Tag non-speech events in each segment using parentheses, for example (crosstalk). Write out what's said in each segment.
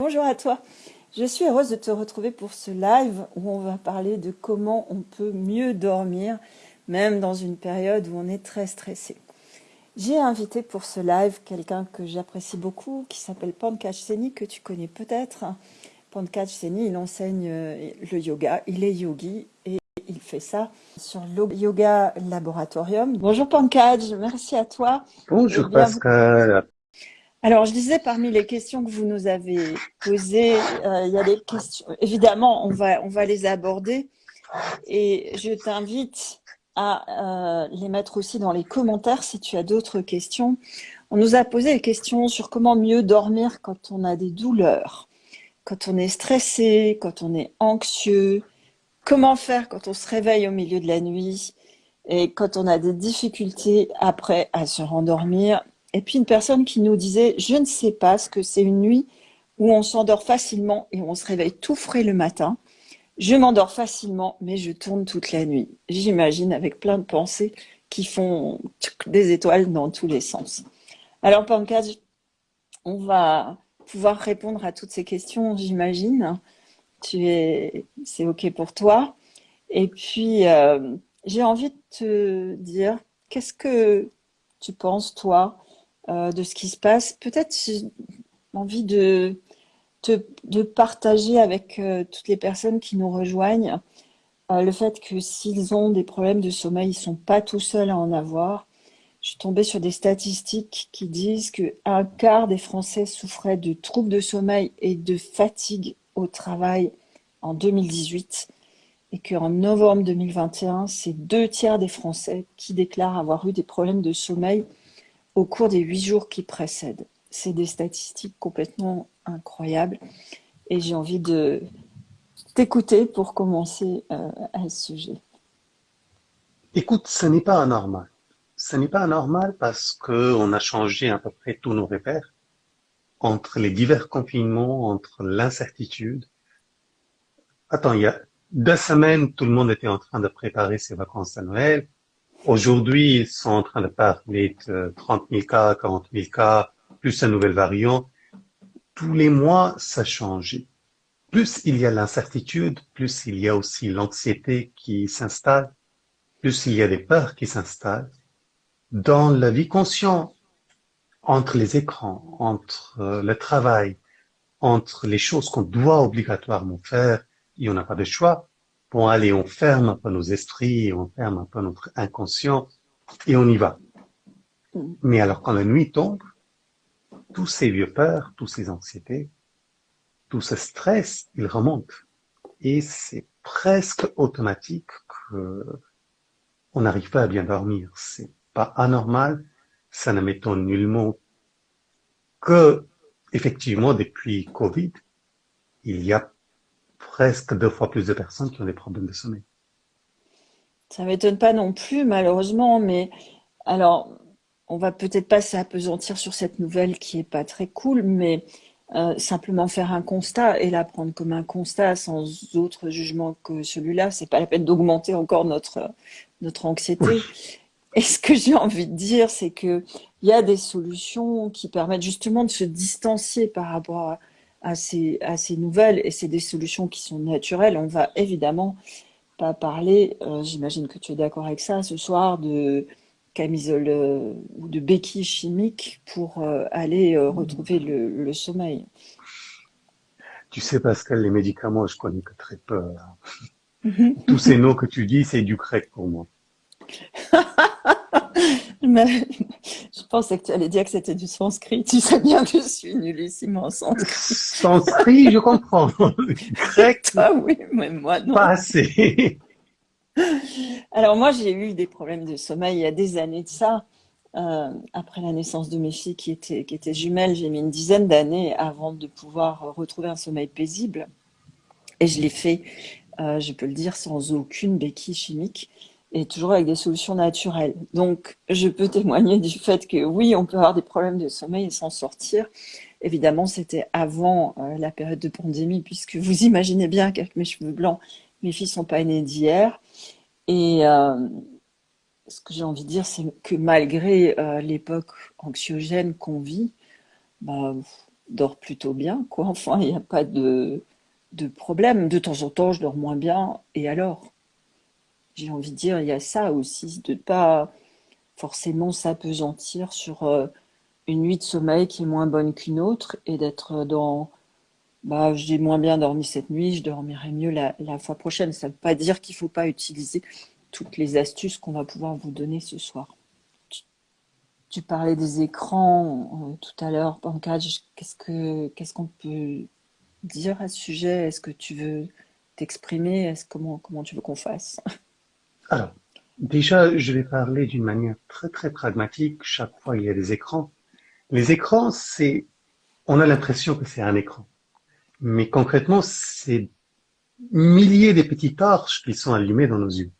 Bonjour à toi. Je suis heureuse de te retrouver pour ce live où on va parler de comment on peut mieux dormir, même dans une période où on est très stressé. J'ai invité pour ce live quelqu'un que j'apprécie beaucoup, qui s'appelle Pankaj Seni, que tu connais peut-être. Pankaj Seni, il enseigne euh, le yoga, il est yogi et il fait ça sur le Yoga Laboratorium. Bonjour Pankaj, merci à toi. Bonjour Pascal. Alors, je disais, parmi les questions que vous nous avez posées, euh, il y a des questions, évidemment, on va, on va les aborder. Et je t'invite à euh, les mettre aussi dans les commentaires si tu as d'autres questions. On nous a posé des questions sur comment mieux dormir quand on a des douleurs, quand on est stressé, quand on est anxieux, comment faire quand on se réveille au milieu de la nuit et quand on a des difficultés après à se rendormir et puis une personne qui nous disait, je ne sais pas ce que c'est une nuit où on s'endort facilement et on se réveille tout frais le matin. Je m'endors facilement, mais je tourne toute la nuit. J'imagine avec plein de pensées qui font des étoiles dans tous les sens. Alors Pankaj, on va pouvoir répondre à toutes ces questions, j'imagine. Tu es, c'est ok pour toi. Et puis, euh, j'ai envie de te dire, qu'est-ce que tu penses, toi, euh, de ce qui se passe. Peut-être envie de, de partager avec euh, toutes les personnes qui nous rejoignent euh, le fait que s'ils ont des problèmes de sommeil, ils ne sont pas tout seuls à en avoir. Je suis tombée sur des statistiques qui disent qu'un quart des Français souffraient de troubles de sommeil et de fatigue au travail en 2018 et qu'en novembre 2021, c'est deux tiers des Français qui déclarent avoir eu des problèmes de sommeil au cours des huit jours qui précèdent. C'est des statistiques complètement incroyables et j'ai envie de t'écouter pour commencer euh, à ce sujet. Écoute, ce n'est pas anormal. Ce n'est pas anormal parce qu'on a changé à peu près tous nos repères entre les divers confinements, entre l'incertitude. Attends, il y a deux semaines, tout le monde était en train de préparer ses vacances à Noël. Aujourd'hui, ils sont en train de parler de 30 000 cas, 40 000 cas, plus un nouvel variant. Tous les mois, ça change. Plus il y a l'incertitude, plus il y a aussi l'anxiété qui s'installe, plus il y a des peurs qui s'installent. Dans la vie consciente, entre les écrans, entre le travail, entre les choses qu'on doit obligatoirement faire, et on n'a pas de choix, Bon, allez, on ferme un peu nos esprits, on ferme un peu notre inconscient, et on y va. Mm. Mais alors, quand la nuit tombe, tous ces vieux peurs, tous ces anxiétés, tout ce stress, il remonte. Et c'est presque automatique que on n'arrive pas à bien dormir. C'est pas anormal. Ça ne m'étonne nullement que, effectivement, depuis Covid, il y a presque deux fois plus de personnes qui ont des problèmes de sommeil. Ça m'étonne pas non plus, malheureusement, mais alors, on va peut-être pas s'apesantir sur cette nouvelle qui est pas très cool, mais euh, simplement faire un constat et la prendre comme un constat sans autre jugement que celui-là, c'est pas la peine d'augmenter encore notre, notre anxiété. Et ce que j'ai envie de dire, c'est que il y a des solutions qui permettent justement de se distancier par rapport à, à ces, à ces nouvelles, et c'est des solutions qui sont naturelles. On va évidemment pas parler, euh, j'imagine que tu es d'accord avec ça, ce soir, de camisole euh, ou de béquilles chimiques pour euh, aller retrouver le, le, sommeil. Tu sais, Pascal, les médicaments, je connais que très peu. Mhm. (laughs) Tous ces noms que tu dis, c'est du grec pour moi. (laughs) (laughs) je pensais que tu allais dire que c'était du sanskrit. Tu sais bien que je suis nullissime en sanskrit. Sanskrit, je comprends. Grec, (laughs) ah oui, mais moi non. Pas assez. (laughs) Alors moi, j'ai eu des problèmes de sommeil il y a des années de ça. Euh, après la naissance de mes filles qui étaient, qui étaient jumelles, j'ai mis une dizaine d'années avant de pouvoir retrouver un sommeil paisible. Et je l'ai fait, euh, je peux le dire, sans aucune béquille chimique et toujours avec des solutions naturelles. Donc, je peux (laughs) témoigner du fait que oui, on peut avoir des problèmes de sommeil et s'en sortir. Évidemment, c'était avant euh, la période de pandémie, puisque vous (laughs) imaginez bien qu'avec mes cheveux blancs, mes filles sont pas nées d'hier. Et euh, ce que j'ai envie de dire, c'est que malgré euh, l'époque anxiogène qu'on vit, bah, dors plutôt bien, quoi. (laughs) Enfin, il n'y a pas de, de problème. De temps en temps, je dors moins bien, et alors? J'ai envie de dire, il y a ça aussi, de ne pas forcément s'apesantir sur euh, une nuit de sommeil qui est moins bonne qu'une autre, et d'être dans bah, j'ai moins bien dormi cette nuit, je dormirai mieux la, fois prochaine. Ça ne veut pas dire qu'il ne faut pas utiliser toutes les astuces qu'on va pouvoir vous donner ce soir. Tu, parlais des écrans euh, tout à l'heure, Pankaj. Qu'est-ce qu'on peut dire à ce sujet? Est-ce que tu veux t'exprimer? Comment tu veux qu'on fasse? (laughs) Alors, déjà, je vais parler d'une manière très très pragmatique. Chaque fois, il y a des écrans. Les écrans, c'est, on a l'impression que c'est un écran. Mais concrètement, c'est milliers de petites torches qui sont allumées dans nos yeux.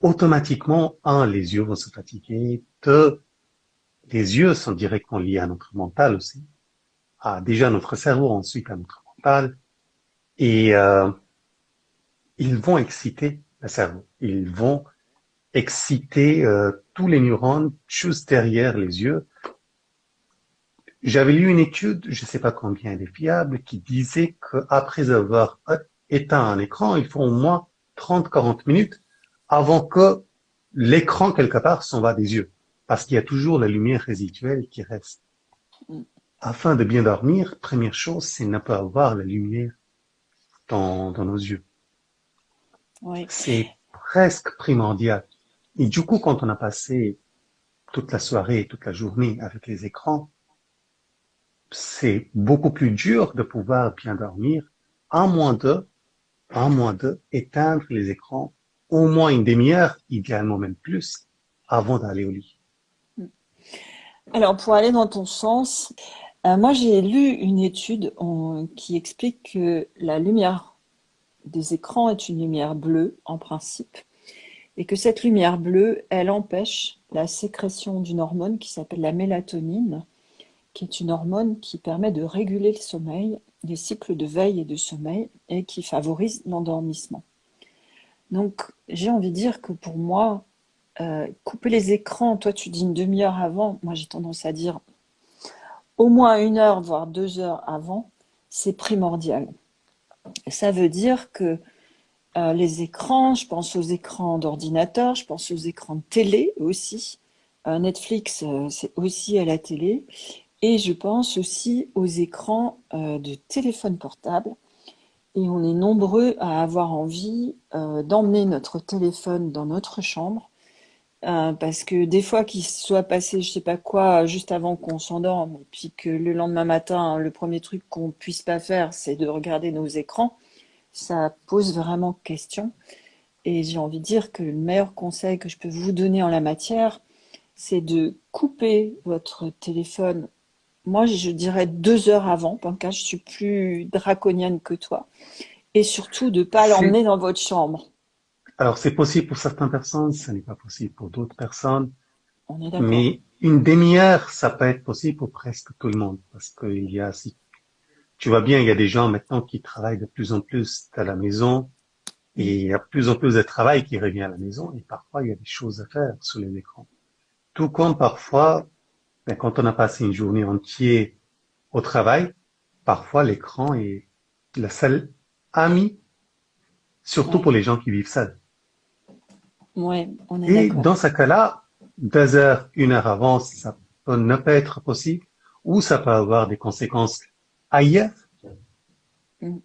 Automatiquement, un, les yeux vont se fatiguer. Deux, les yeux sont directement liés à notre mental aussi. À déjà notre cerveau, ensuite à notre mental. Et euh, ils vont exciter Ils vont exciter euh, tous les neurones juste derrière les yeux j'avais lu une étude, je ne sais pas combien elle est fiable, qui disait qu'après avoir éteint un écran, il faut au moins 30-40 minutes avant que l'écran, quelque part, s'en va des yeux. Parce qu'il y a toujours la lumière résiduelle qui reste. Afin de bien dormir, première chose, c'est ne pas avoir la lumière dans nos yeux. Oui. C'est presque primordial. Et du coup, quand on a passé toute la soirée et toute la journée avec les écrans, c'est beaucoup plus dur de pouvoir bien dormir, à moins de, à moins de éteindre les écrans au moins une demi-heure, idéalement même plus, avant d'aller au lit. Alors, pour aller dans ton sens, euh, moi j'ai lu une étude qui explique que la lumière des écrans est une lumière bleue en principe, et que cette lumière bleue, elle empêche la sécrétion d'une hormone qui s'appelle la mélatonine, qui est une hormone qui permet de réguler le sommeil, les cycles de veille et de sommeil, et qui favorise l'endormissement. Donc, j'ai envie de dire que pour moi, euh, couper les écrans, toi tu dis une demi-heure avant, moi j'ai tendance à dire au moins une heure, voire deux heures avant, c'est primordial. Ça veut dire que euh, les écrans, je pense aux écrans d'ordinateur, je pense aux écrans de télé aussi. Euh, Netflix, c'est aussi à la télé. Et je pense aussi aux écrans euh, de téléphone portable. Et on est nombreux à avoir envie euh, d'emmener notre téléphone dans notre chambre. Euh, parce que des fois qu'il soit passé je sais pas quoi juste avant qu'on s'endorme et puis que le lendemain matin le premier truc qu'on puisse pas faire c'est de regarder nos écrans ça pose vraiment question et j'ai envie de dire que le meilleur conseil que je peux vous donner en la matière c'est de couper votre téléphone moi, je dirais deux heures avant, cas je suis plus draconienne que toi. Et surtout, de ne pas l'emmener dans votre chambre. Alors, c'est possible pour certaines personnes, ce n'est pas possible pour d'autres personnes. On est. Mais une demi-heure, ça peut être possible pour presque tout le monde. Parce qu'il y a, si tu vois bien, il y a des gens maintenant qui travaillent de plus en plus à la maison. Et il y a de plus en plus de travail qui revient à la maison. Et parfois, il y a des choses à faire sur les écrans. Tout comme parfois, mais quand on a passé une journée entière au travail, parfois l'écran est la seule amie, surtout pour les gens qui vivent seuls. Ouais, on est Et dans ce cas-là, deux heures, une heure avant, ça peut ne pas être possible, ou ça peut avoir des conséquences ailleurs. Mm.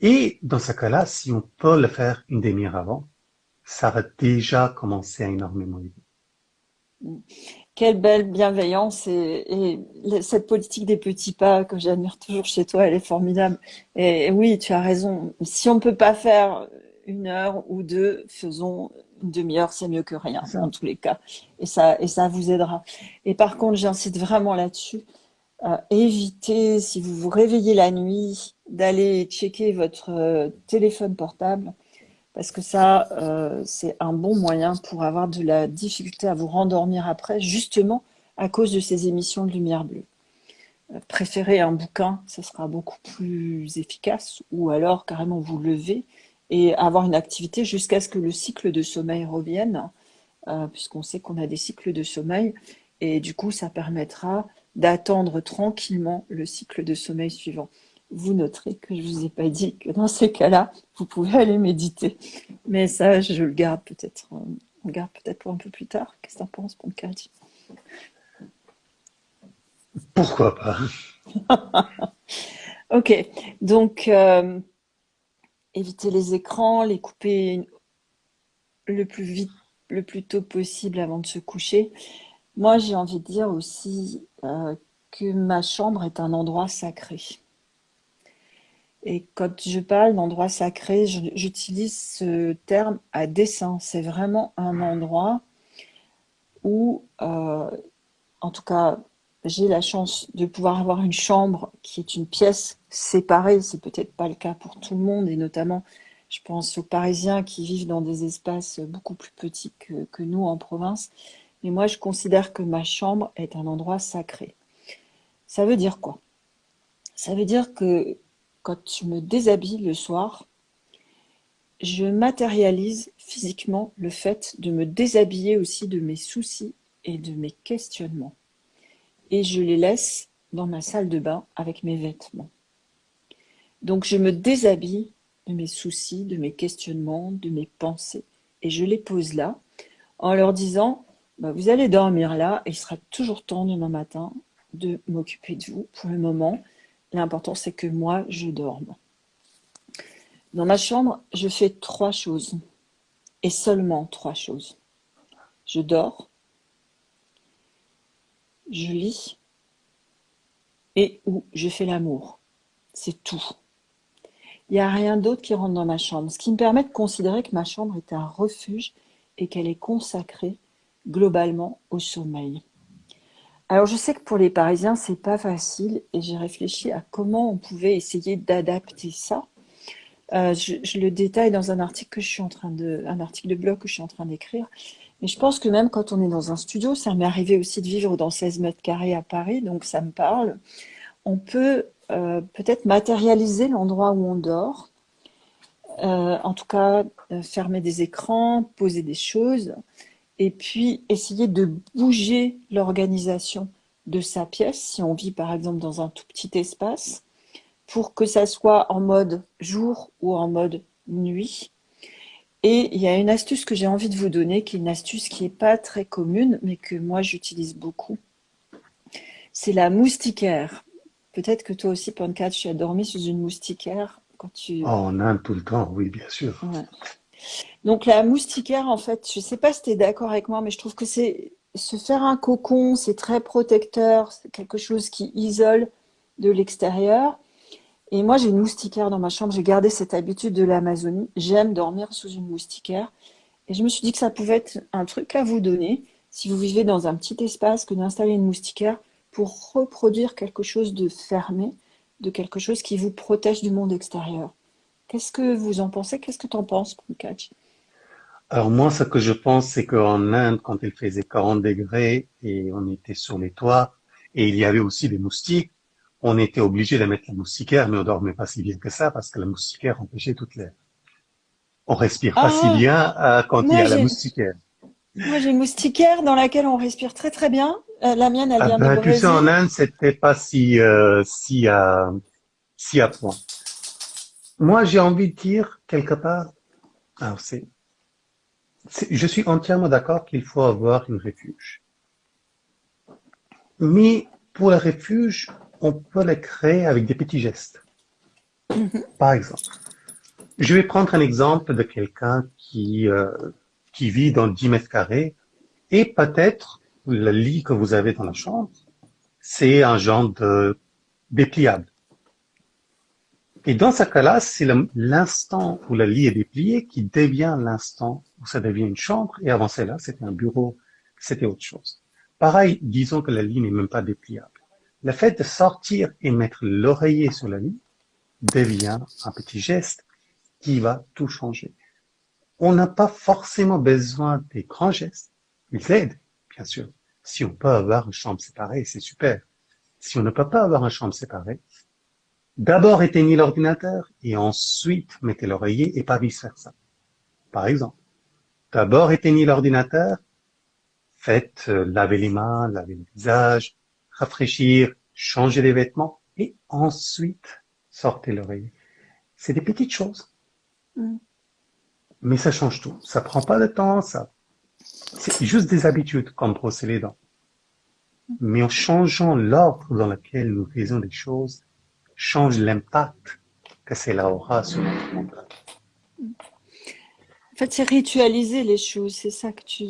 Et dans ce cas-là, si on peut le faire une demi-heure avant, ça va déjà commencer à énormément aider. Mm. Quelle belle bienveillance et, cette politique des petits pas que j'admire toujours chez toi, elle est formidable. Et, oui, tu as raison. Si on ne peut pas faire une heure ou deux, faisons une demi-heure, c'est mieux que rien en tous les cas. Et ça, et ça vous aidera. Et par contre, j'incite vraiment là-dessus. évitez, si vous vous réveillez la nuit, d'aller checker votre euh, téléphone portable parce que ça, euh, c'est un bon moyen pour avoir de la difficulté à vous rendormir après, justement à cause de ces émissions de lumière bleue. Euh, préférez un bouquin, ce sera beaucoup plus efficace, ou alors carrément vous lever et avoir une activité jusqu'à ce que le cycle de sommeil revienne, euh, puisqu'on sait qu'on a des cycles de sommeil, et du coup ça permettra d'attendre tranquillement le cycle de sommeil suivant. Vous noterez que je ne vous ai pas dit que dans ces cas-là, vous pouvez aller méditer. Mais ça, je le garde peut-être euh, on garde peut-être pour un peu plus tard. Qu'est-ce que tu en penses, Pancadi Pourquoi pas? (laughs) Ok, donc euh, éviter les écrans, les couper le plus vite, le plus tôt possible avant de se coucher. Moi, j'ai envie de dire aussi euh, que ma chambre est un endroit sacré. Et quand je parle d'endroit sacré, j'utilise ce terme à dessein. C'est vraiment un endroit où, euh, en tout cas, j'ai la chance de pouvoir avoir une chambre qui est une pièce séparée. C'est peut-être pas le cas pour tout le monde, et notamment, je pense aux Parisiens qui vivent dans des espaces beaucoup plus petits que, que nous en province. Mais moi, je considère que ma chambre est un endroit sacré. Ça veut dire quoi? Ça veut dire que quand je me déshabille le soir, je matérialise physiquement le fait de me déshabiller aussi de mes soucis et de mes questionnements. Et je les laisse dans ma salle de bain avec mes vêtements. Donc je me déshabille de mes soucis, de mes questionnements, de mes pensées. Et je les pose là en leur disant, bah, vous allez dormir là et il sera toujours temps demain matin de m'occuper de vous. Pour le moment, L'important, c'est que moi, je dorme. Dans ma chambre, je fais trois choses. Et seulement trois choses. Je dors, je lis et ou je fais l'amour. C'est tout. Il n'y a rien d'autre qui rentre dans ma chambre. Ce qui me permet de considérer que ma chambre est un refuge et qu'elle est consacrée globalement au sommeil. Alors je sais que pour les Parisiens, c'est pas facile et j'ai réfléchi à comment on pouvait essayer d'adapter ça. Euh, je, le détaille dans un article que je suis en train de, un article de blog que je suis en train d'écrire. Mais je pense que même quand on est dans un studio, ça m'est arrivé aussi de vivre dans 16 mètres carrés à Paris, donc ça me parle. On peut euh, peut-être matérialiser l'endroit où on dort, euh, en tout cas fermer des écrans, poser des choses, et puis essayer de bouger l'organisation de sa pièce, si on vit par exemple dans un tout petit espace, pour que ça soit en mode jour ou en mode nuit. Et il y a une astuce que j'ai envie de vous donner, qui est une astuce qui n'est pas très commune, mais que moi j'utilise beaucoup. C'est la moustiquaire. Peut-être que toi aussi, Pancake, tu as dormi sous une moustiquaire quand tu... Oh, en Inde tout le temps, oui, bien sûr. Donc la moustiquaire, en fait, je ne sais pas si tu es d'accord avec moi, mais je trouve que c'est se faire un cocon, c'est très protecteur, c'est quelque chose qui isole de l'extérieur. Et moi, j'ai une moustiquaire dans ma chambre, j'ai gardé cette habitude de l'Amazonie. J'aime dormir sous une moustiquaire. Et je me suis dit que ça pouvait être un truc à vous donner, si vous vivez dans un petit espace, que d'installer une moustiquaire pour reproduire quelque chose de fermé, de quelque chose qui vous protège du monde extérieur. Qu'est-ce que vous en pensez? Qu'est-ce que tu en penses, Pankaj Alors moi, ce que je pense, c'est qu'en Inde, quand il faisait 40 degrés et on était sur les toits, et il y avait aussi des moustiques, on était obligé de mettre la moustiquaire, mais on dormait pas si bien que ça parce que la moustiquaire empêchait toute l'air. On respire pas si ah! bien euh, quand il y a la moustiquaire. Moi, j'ai une moustiquaire dans laquelle on respire très très bien. Euh, la mienne, elle ah vient de ben, Tu sais, en Inde, c'était pas si euh, si à si à point. Moi, j'ai envie de dire quelque part, alors c'est, je suis entièrement d'accord qu'il faut avoir une refuge. Mais pour le refuge, on peut le créer avec des petits gestes. Mm-hmm. Par exemple, je vais prendre un exemple de quelqu'un qui, euh, qui vit dans 10 mètres carrés et peut-être le lit que vous avez dans la chambre, c'est un genre de dépliable. Et dans ce cas-là, c'est l'instant où le lit est déplié qui devient l'instant où ça devient une chambre. Et avant cela, c'était un bureau, c'était autre chose. Pareil, disons que le lit n'est même pas dépliable. Le fait de sortir et mettre l'oreiller sur le lit devient un petit geste qui va tout changer. On n'a pas forcément besoin des grands gestes. Ils aident, bien sûr. Si on peut avoir une chambre séparée, c'est super. Si on ne peut pas avoir une chambre séparée, D'abord éteignez l'ordinateur et ensuite mettez l'oreiller et pas vice-versa. Par exemple, d'abord éteignez l'ordinateur, faites euh, laver les mains, laver le visage, rafraîchir, changer les vêtements et ensuite sortez l'oreiller. C'est des petites choses. Mm. Mais ça change tout. Ça prend pas de temps, ça. C'est juste des habitudes, comme brosser les dents. Mais en changeant l'ordre dans lequel nous faisons des choses, change l'impact que cela aura sur notre mental. En fait, c'est ritualiser les choses, c'est ça que tu,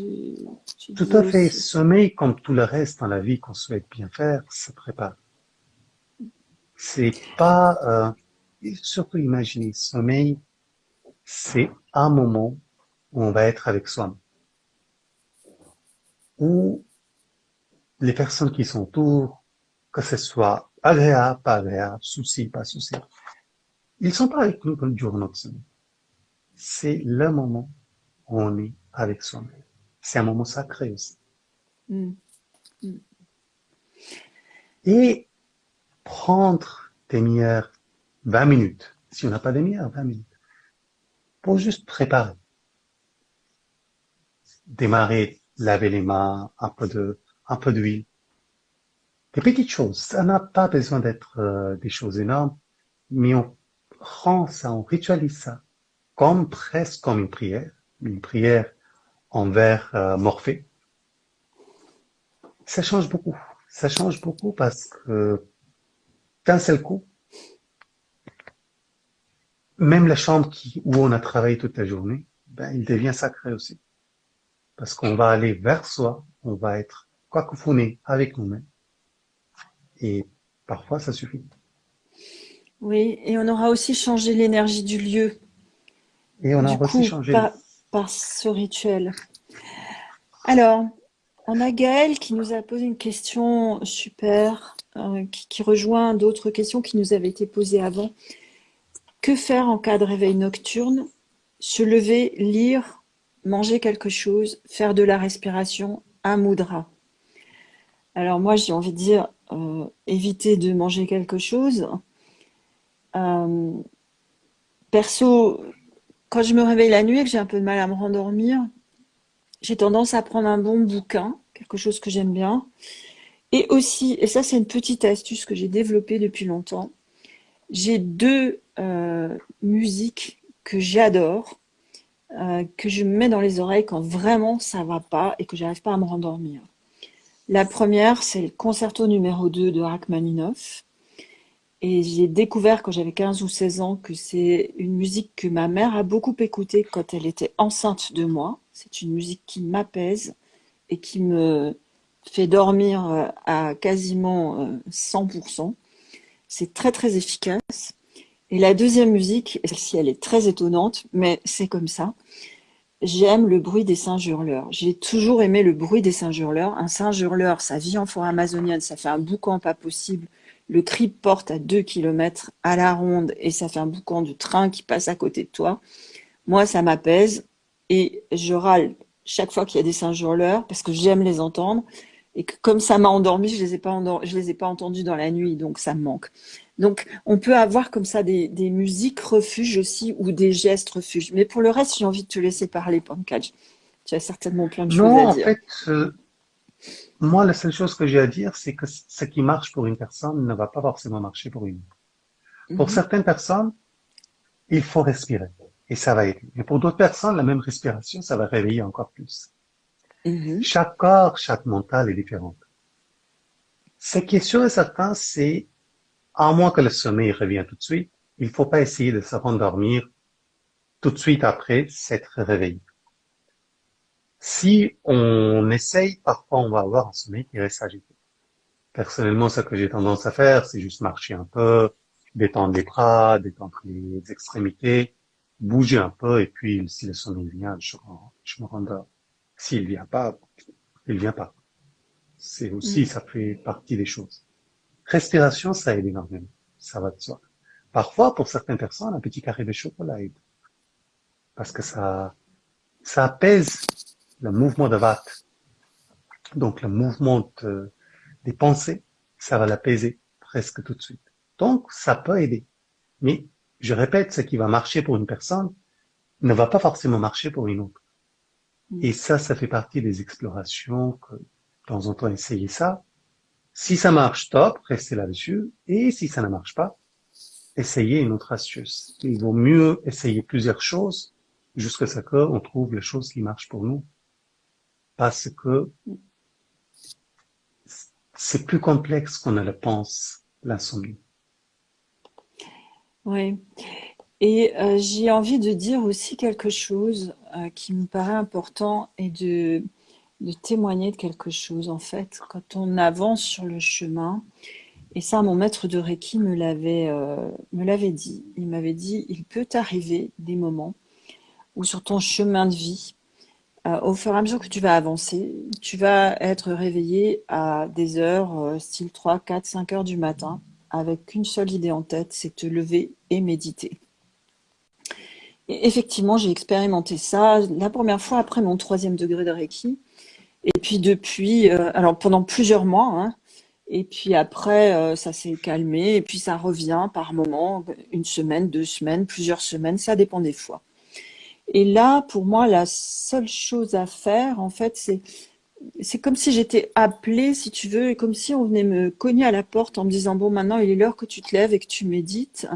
tu Tout à fait. Sommeil, comme tout le reste dans la vie qu'on souhaite bien faire, se prépare. C'est pas, euh, surtout imaginer, sommeil, c'est un moment où on va être avec soi Où les personnes qui sont autour, que ce soit agréable, pas agréable, souci, pas souci, ils sont pas avec nous durant notre semaine. C'est le moment où on est avec soi-même. C'est un moment sacré aussi. Mm. Mm. Et prendre des meilleures 20 minutes, si on n'a pas des meilleures 20 minutes, pour juste préparer. Démarrer, laver les mains, un peu de, un peu d'huile. Des petites choses. Ça n'a pas besoin d'être euh, des choses énormes, mais on rend ça, on ritualise ça comme presque comme une prière, une prière envers euh, Morphée. Ça change beaucoup. Ça change beaucoup parce que d'un seul coup, même la chambre qui, où on a travaillé toute la journée, ben, il devient sacré aussi. Parce qu'on va aller vers soi, on va être cacophoné avec nous-mêmes. Et parfois, ça suffit. Oui, et on aura aussi changé l'énergie du lieu. Et on a aussi changé. Par, ce rituel. Alors, on a Gaël qui nous a posé une question super, euh, qui, rejoint d'autres questions qui nous avaient été posées avant. Que faire en cas de réveil nocturne? Se lever, lire, manger quelque chose, faire de la respiration, un moudra. Alors moi, j'ai envie de dire, euh, éviter de manger quelque chose, euh, perso, quand je me réveille la nuit et que j'ai un peu de mal à me rendormir, j'ai tendance à prendre un bon bouquin, quelque chose que j'aime bien. Et aussi, et ça c'est une petite astuce que j'ai développée depuis longtemps, j'ai deux euh, musiques que j'adore, euh, que je mets dans les oreilles quand vraiment ça va pas et que j'arrive pas à me rendormir. La première, c'est le concerto numéro 2 de Rachmaninoff. Et j'ai découvert quand j'avais 15 ou 16 ans que c'est une musique que ma mère a beaucoup écoutée quand elle était enceinte de moi. C'est une musique qui m'apaise et qui me fait dormir euh, à quasiment 100%. Euh, c'est très très efficace. Et la deuxième musique, celle-ci elle est très étonnante, mais c'est comme ça. J'aime le bruit des singes hurleurs. J'ai toujours aimé le bruit des singes hurleurs. Un singe hurleur, ça vit en forêt amazonienne, ça fait un boucan pas possible le cri porte à 2 km à la ronde et ça fait un boucan du train qui passe à côté de toi. Moi, ça m'apaise et je râle chaque fois qu'il y a des singes hurleurs parce que j'aime les entendre et que comme ça m'a endormi, je les ai pas je les ai pas entendus dans la nuit, donc ça me manque. Donc, on peut avoir comme ça des, musiques refuges aussi ou des gestes refuges. Mais pour le reste, j'ai envie de te laisser parler, Pankaj. Tu as certainement plein de choses à dire. En fait, euh, moi, la seule chose que j'ai à dire, c'est que ce qui marche pour une personne ne va pas forcément marcher pour une autre. Pour mhm. certaines personnes, il faut respirer et ça va aider. Mais pour d'autres personnes, la même respiration, ça va réveiller encore plus. Mhm. Chaque corps, chaque mental est différent. Ce qui est sûr et certain, c'est, à moins que le sommeil revienne tout de suite, il faut pas essayer de se rendormir tout de suite après s'être réveillé. Si on essaye, parfois on va avoir un sommeil qui reste agité. Personnellement, ce que j'ai tendance à faire, c'est juste marcher un peu, détendre les bras, détendre les extrémités, bouger un peu, et puis si le sommeil vient, je, je me rendors. S'il vient pas, il vient pas. C'est aussi, mm. ça fait partie des choses. Respiration, ça aide énormément. Ça va de soi. Parfois, pour certaines personnes, un petit carré de chocolat aide. Parce que ça, ça apaise le mouvement de Vata, donc le mouvement des pensées, ça va l'apaiser presque tout de suite. Donc, ça peut aider. Mais, je répète, ce qui va marcher pour une personne ne va pas forcément marcher pour une autre. Mm. Et ça, ça fait partie des explorations que, de temps en temps, essayer ça, Si ça marche, top, restez là-dessus. Et si ça ne marche pas, essayez une autre astuce. Il vaut mieux essayer plusieurs choses jusqu'à ce qu'on trouve les choses qui marchent pour nous. Parce que c'est plus complexe qu'on ne le pense, l'insomnie. Oui. Et euh, j'ai envie de dire aussi quelque chose euh, qui me paraît important et de, témoigner de quelque chose. En fait, quand on avance sur le chemin, et ça, mon maître de Reiki me l'avait euh, dit. Il m'avait dit, il peut arriver des moments où sur ton chemin de vie, au fur et à mesure que tu vas avancer, tu vas être réveillé à des heures, style 3, 4, 5 heures du matin, avec une seule idée en tête, c'est te lever et méditer effectivement, j'ai expérimenté ça la première fois après mon troisième degré de Reiki. Et puis depuis, euh, alors pendant plusieurs mois, hein, et puis après, euh, ça s'est calmé, et puis ça revient par moment, une semaine, deux semaines, plusieurs semaines, ça dépend des fois. Et là, pour moi, la seule chose à faire, en fait, c'est c'est comme si j'étais appelée, si tu veux, et comme si on venait me cogner à la porte en me disant, bon, maintenant, il est l'heure que tu te lèves et que tu médites.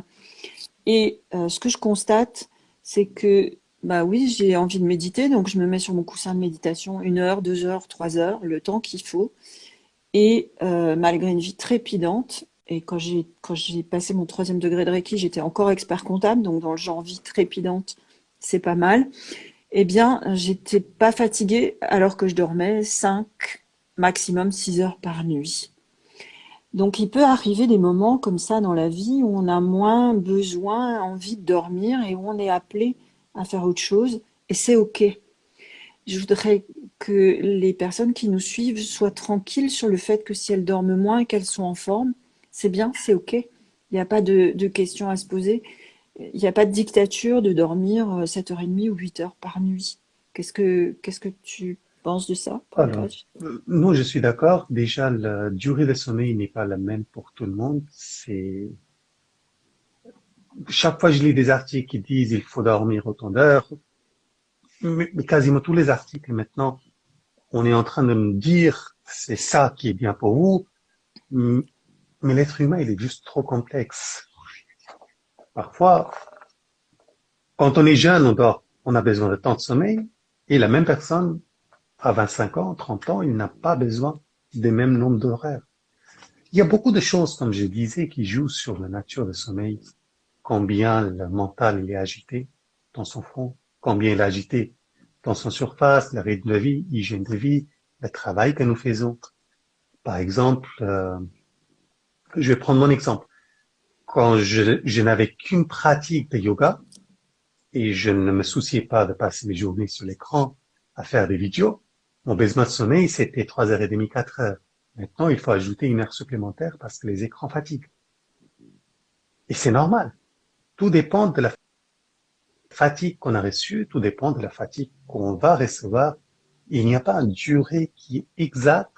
Et euh, ce que je constate, c'est que, bah oui, j'ai envie de méditer, donc je me mets sur mon coussin de méditation une heure, deux heures, trois heures, le temps qu'il faut. Et euh, malgré une vie trépidante, et quand j'ai quand j'ai passé mon troisième degré de Reiki, j'étais encore expert comptable, donc dans le genre vie trépidante, c'est pas mal. Eh bien, j'étais pas fatiguée alors que je dormais cinq, maximum six heures par nuit. Donc il peut arriver des moments comme ça dans la vie où on a moins besoin, envie de dormir et où on est appelé à faire autre chose et c'est ok. Je voudrais que les personnes qui nous suivent soient tranquilles sur le fait que si elles dorment moins et qu'elles sont en forme, c'est bien, c'est ok. Il n'y a pas de questions à se poser. Il n'y a pas de dictature de dormir 7h30 ou 8h par nuit. Qu'est-ce que, qu'est-ce que tu penses de ça Alors, euh, non, je suis d'accord. Déjà, la durée de sommeil n'est pas la même pour tout le monde. C'est chaque fois je lis des articles qui disent il faut dormir autant d'heures, mais, quasiment tous les articles maintenant, on est en train de me dire c'est ça qui est bien pour vous, mais l'être humain il est juste trop complexe. Parfois, quand on est jeune, on dort, on a besoin de temps de sommeil, et la même personne à 25 ans, 30 ans, il n'a pas besoin des mêmes nombres d'horaires. Il y a beaucoup de choses, comme je disais, qui jouent sur la nature du sommeil. Combien le mental est agité dans son front, combien il est agité dans son surface, le rythme de vie, l'hygiène de vie, le travail que nous faisons. Par exemple, euh, je vais prendre mon exemple. Quand je, je n'avais qu'une pratique de yoga et je ne me souciais pas de passer mes journées sur l'écran à faire des vidéos, mon besoin de sommeil, c'était 3h30, 4 heures. Maintenant, il faut ajouter une heure supplémentaire parce que les écrans fatiguent. Et c'est normal. Tout dépend de la fatigue qu'on a reçue, tout dépend de la fatigue qu'on va recevoir. Il n'y a pas une durée qui est exacte.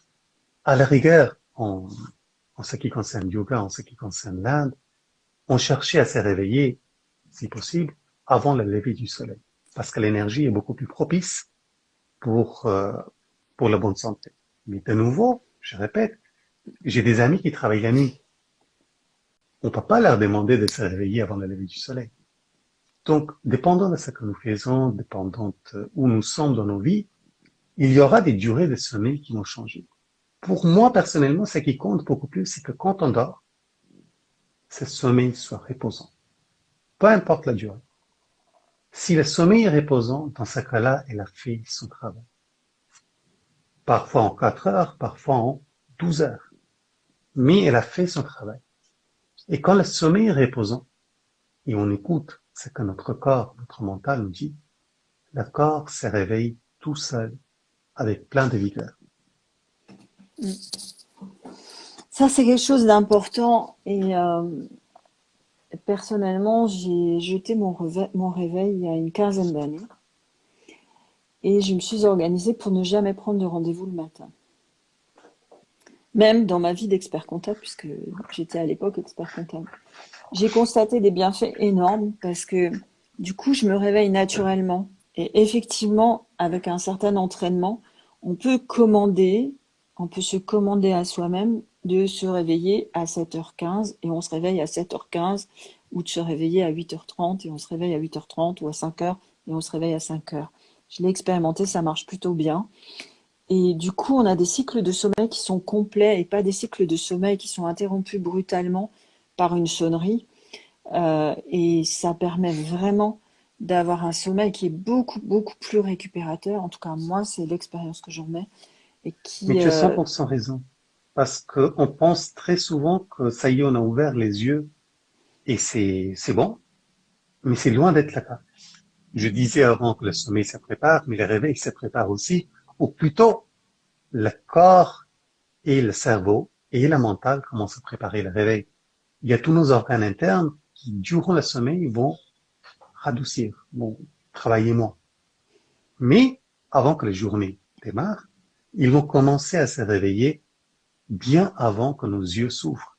À la rigueur, en, en ce qui concerne yoga, en ce qui concerne l'Inde, on cherchait à se réveiller, si possible, avant le lever du soleil. Parce que l'énergie est beaucoup plus propice pour, euh, pour la bonne santé. Mais de nouveau, je répète, j'ai des amis qui travaillent la nuit. On peut pas leur demander de se réveiller avant le lever du soleil. Donc, dépendant de ce que nous faisons, dépendant de où nous sommes dans nos vies, il y aura des durées de sommeil qui vont changer. Pour moi, personnellement, ce qui compte beaucoup plus, c'est que quand on dort, ce sommeil soit reposant. Peu importe la durée. Si le sommeil est reposant, dans ce cas-là, elle a fait son travail. Parfois en 4 heures, parfois en 12 heures. Mais elle a fait son travail. Et quand le sommeil est reposant, et on écoute ce que notre corps, notre mental nous dit, le corps se réveille tout seul, avec plein de vigueur. Ça, c'est quelque chose d'important. Et euh, personnellement, j'ai jeté mon réveil, il y a une quinzaine d'années. Et je me suis organisée pour ne jamais prendre de rendez-vous le matin. Même dans ma vie d'expert comptable, puisque j'étais à l'époque expert comptable. J'ai constaté des bienfaits énormes parce que du coup, je me réveille naturellement. Et effectivement, avec un certain entraînement, on peut commander, on peut se commander à soi-même de se réveiller à 7h15 et on se réveille à 7h15 ou de se réveiller à 8h30 et on se réveille à 8h30 ou à 5h et on se réveille à 5h. Je l'ai expérimenté, ça marche plutôt bien. Et du coup, on a des cycles de sommeil qui sont complets et pas des cycles de sommeil qui sont interrompus brutalement par une sonnerie. Euh, et ça permet vraiment d'avoir un sommeil qui est beaucoup, beaucoup plus récupérateur. En tout cas, moi, c'est l'expérience que j'en mets. Et qui, Mais tu as 100% euh, raison. Parce qu'on pense très souvent que ça y est, on a ouvert les yeux et c'est bon. Mais c'est loin d'être le cas. Je disais avant que le sommeil se prépare, mais le réveil se prépare aussi. Ou plutôt, le corps et le cerveau et la mentale commencent à préparer le réveil. Il y a tous nos organes internes qui, durant le sommeil, vont radoucir, vont travailler moins. Mais avant que la journée démarre, ils vont commencer à se réveiller bien avant que nos yeux s'ouvrent.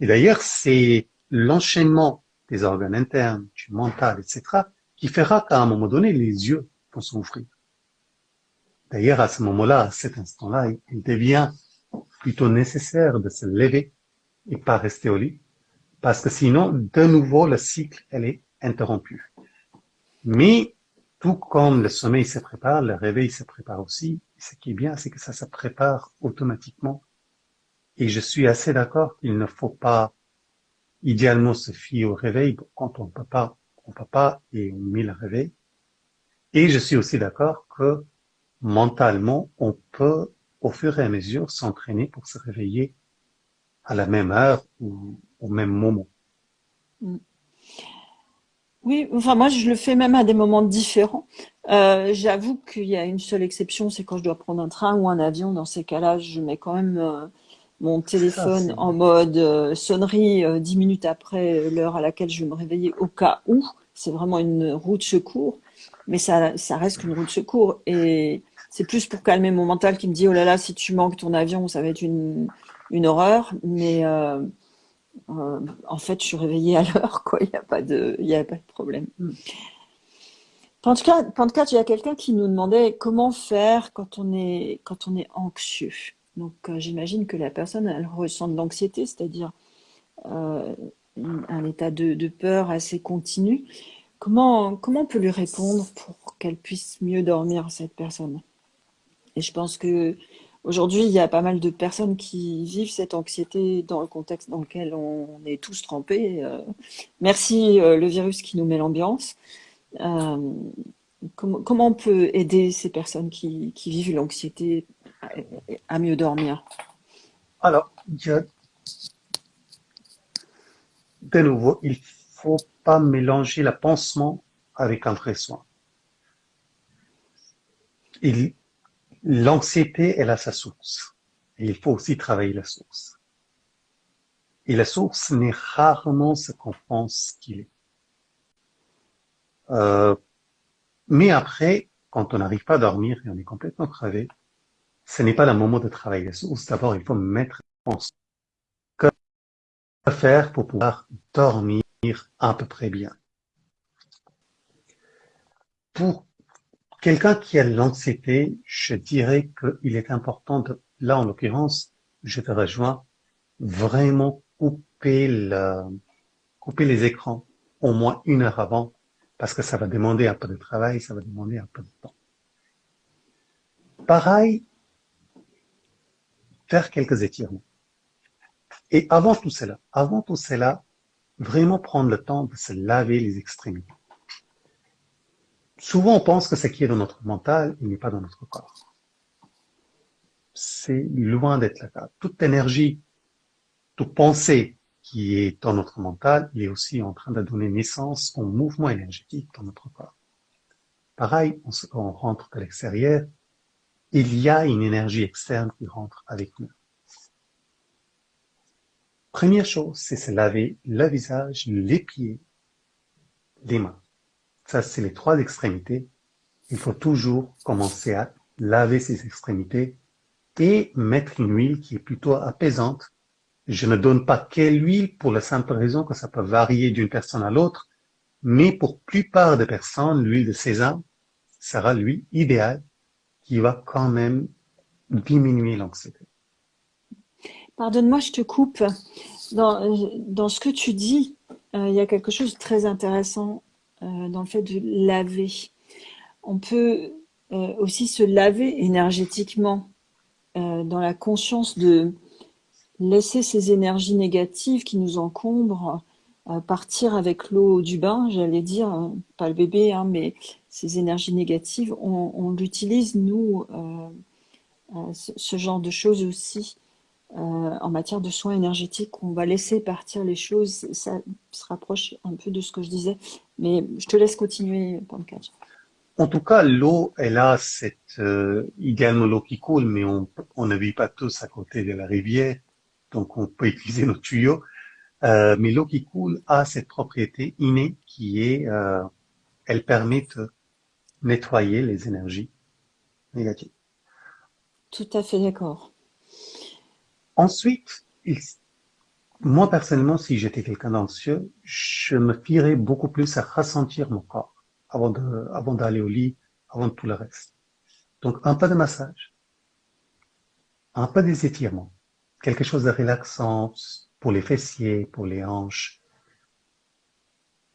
Et d'ailleurs, c'est l'enchaînement des organes internes, du mental, etc., qui fera qu'à un moment donné, les yeux vont s'ouvrir. D'ailleurs, à ce moment-là, à cet instant-là, il devient plutôt nécessaire de se lever et pas rester au lit, parce que sinon, de nouveau, le cycle, elle est interrompu. Mais, tout comme le sommeil se prépare, le réveil se prépare aussi. Ce qui est bien, c'est que ça se prépare automatiquement. Et je suis assez d'accord qu'il ne faut pas idéalement se fier au réveil quand on peut pas, on peut pas et on met le réveil. Et je suis aussi d'accord que mentalement, on peut au fur et à mesure s'entraîner pour se réveiller à la même heure ou au même moment. Mm. Oui, enfin moi je le fais même à des moments différents. Euh, j'avoue qu'il y a une seule exception, c'est quand je dois prendre un train ou un avion. Dans ces cas-là, je mets quand même euh, mon téléphone en mode euh, sonnerie dix minutes après l'heure à laquelle je vais me réveiller au cas où. C'est vraiment une roue de secours, mais ça, ça reste qu'une roue de secours. Et c'est plus pour calmer mon mental qui me dit oh là là, si tu manques ton avion, ça va être une, une horreur. Mais euh, en fait, je suis réveillée à l'heure, quoi. Il n'y a pas de, il a pas de problème. Mm. Cas, il y a quelqu'un qui nous demandait comment faire quand on est, quand on est anxieux. Donc, euh, j'imagine que la personne, elle ressent de l'anxiété, c'est-à-dire euh, un état de, peur assez continu. Comment, comment on peut lui répondre pour qu'elle puisse mieux dormir, cette personne? Et je pense que Aujourd'hui, il y a pas mal de personnes qui vivent cette anxiété dans le contexte dans lequel on est tous trempés. Euh, merci le virus qui nous met l'ambiance. Euh, comment, on peut aider ces personnes qui, vivent l'anxiété à, mieux dormir Alors, de nouveau, il faut pas mélanger le pansement avec un vrai soin. L'anxiété, elle a sa source. Il faut aussi travailler la source. Et la source n'est rarement ce qu'on pense qu'il est. Euh, mais après, quand on n'arrive pas à dormir et on est complètement crevé, ce n'est pas le moment de travailler. D'abord, il faut mettre en que faire pour pouvoir dormir à peu près bien. Pour Quelqu'un qui a l'anxiété, je dirais qu'il est important de, là en l'occurrence, je te rejoins, vraiment couper le, couper les écrans au moins une heure avant, parce que ça va demander un peu de travail, ça va demander un peu de temps. Pareil, faire quelques étirements. Et avant tout cela, avant tout cela, vraiment prendre le temps de se laver les extrémités. Souvent, on pense que ce qui est dans notre mental, il n'est pas dans notre corps. C'est loin d'être le cas. Toute énergie, toute pensée qui est dans notre mental, il est aussi en train de donner naissance au mouvement énergétique dans notre corps. Pareil, on rentre de l'extérieur, il y a une énergie externe qui rentre avec nous. Première chose, c'est se laver le visage, les pieds, les mains. Ça, c'est les trois extrémités. Il faut toujours commencer à laver ces extrémités et mettre une huile qui est plutôt apaisante. Je ne donne pas quelle huile pour la simple raison que ça peut varier d'une personne à l'autre, mais pour plupart des personnes, l'huile de sésame sera l'huile idéale qui va quand même diminuer l'anxiété. Pardonne-moi, je te coupe. Dans, dans, ce que tu dis, euh, il y a quelque chose de très intéressant euh, dans le fait de laver. On peut euh, aussi se laver énergétiquement dans la conscience de laisser ces énergies négatives qui nous encombrent partir avec l'eau du bain, j'allais dire, hein, pas le bébé, hein, mais ces énergies négatives, on, l'utilise, nous, ce, ce, genre de choses aussi euh, en matière de soins énergétiques, on va laisser partir les choses. Ça se rapproche un peu de ce que je disais, mais je te laisse continuer, Pancake. En tout cas, l'eau, elle a cette, euh, idéalement l'eau qui coule, mais on, on ne vit pas tous à côté de la rivière, donc on peut utiliser nos tuyaux. Euh, mais l'eau qui coule a cette propriété innée qui est, euh, elle permet de nettoyer les énergies négatives. Tout à fait d'accord. Ensuite, moi personnellement, si j'étais quelqu'un d'anxieux, je me fierais beaucoup plus à ressentir mon corps avant de, avant d'aller au lit, avant de tout le reste. Donc un peu de massage, un peu des étirements, quelque chose de relaxant pour les fessiers, pour les hanches,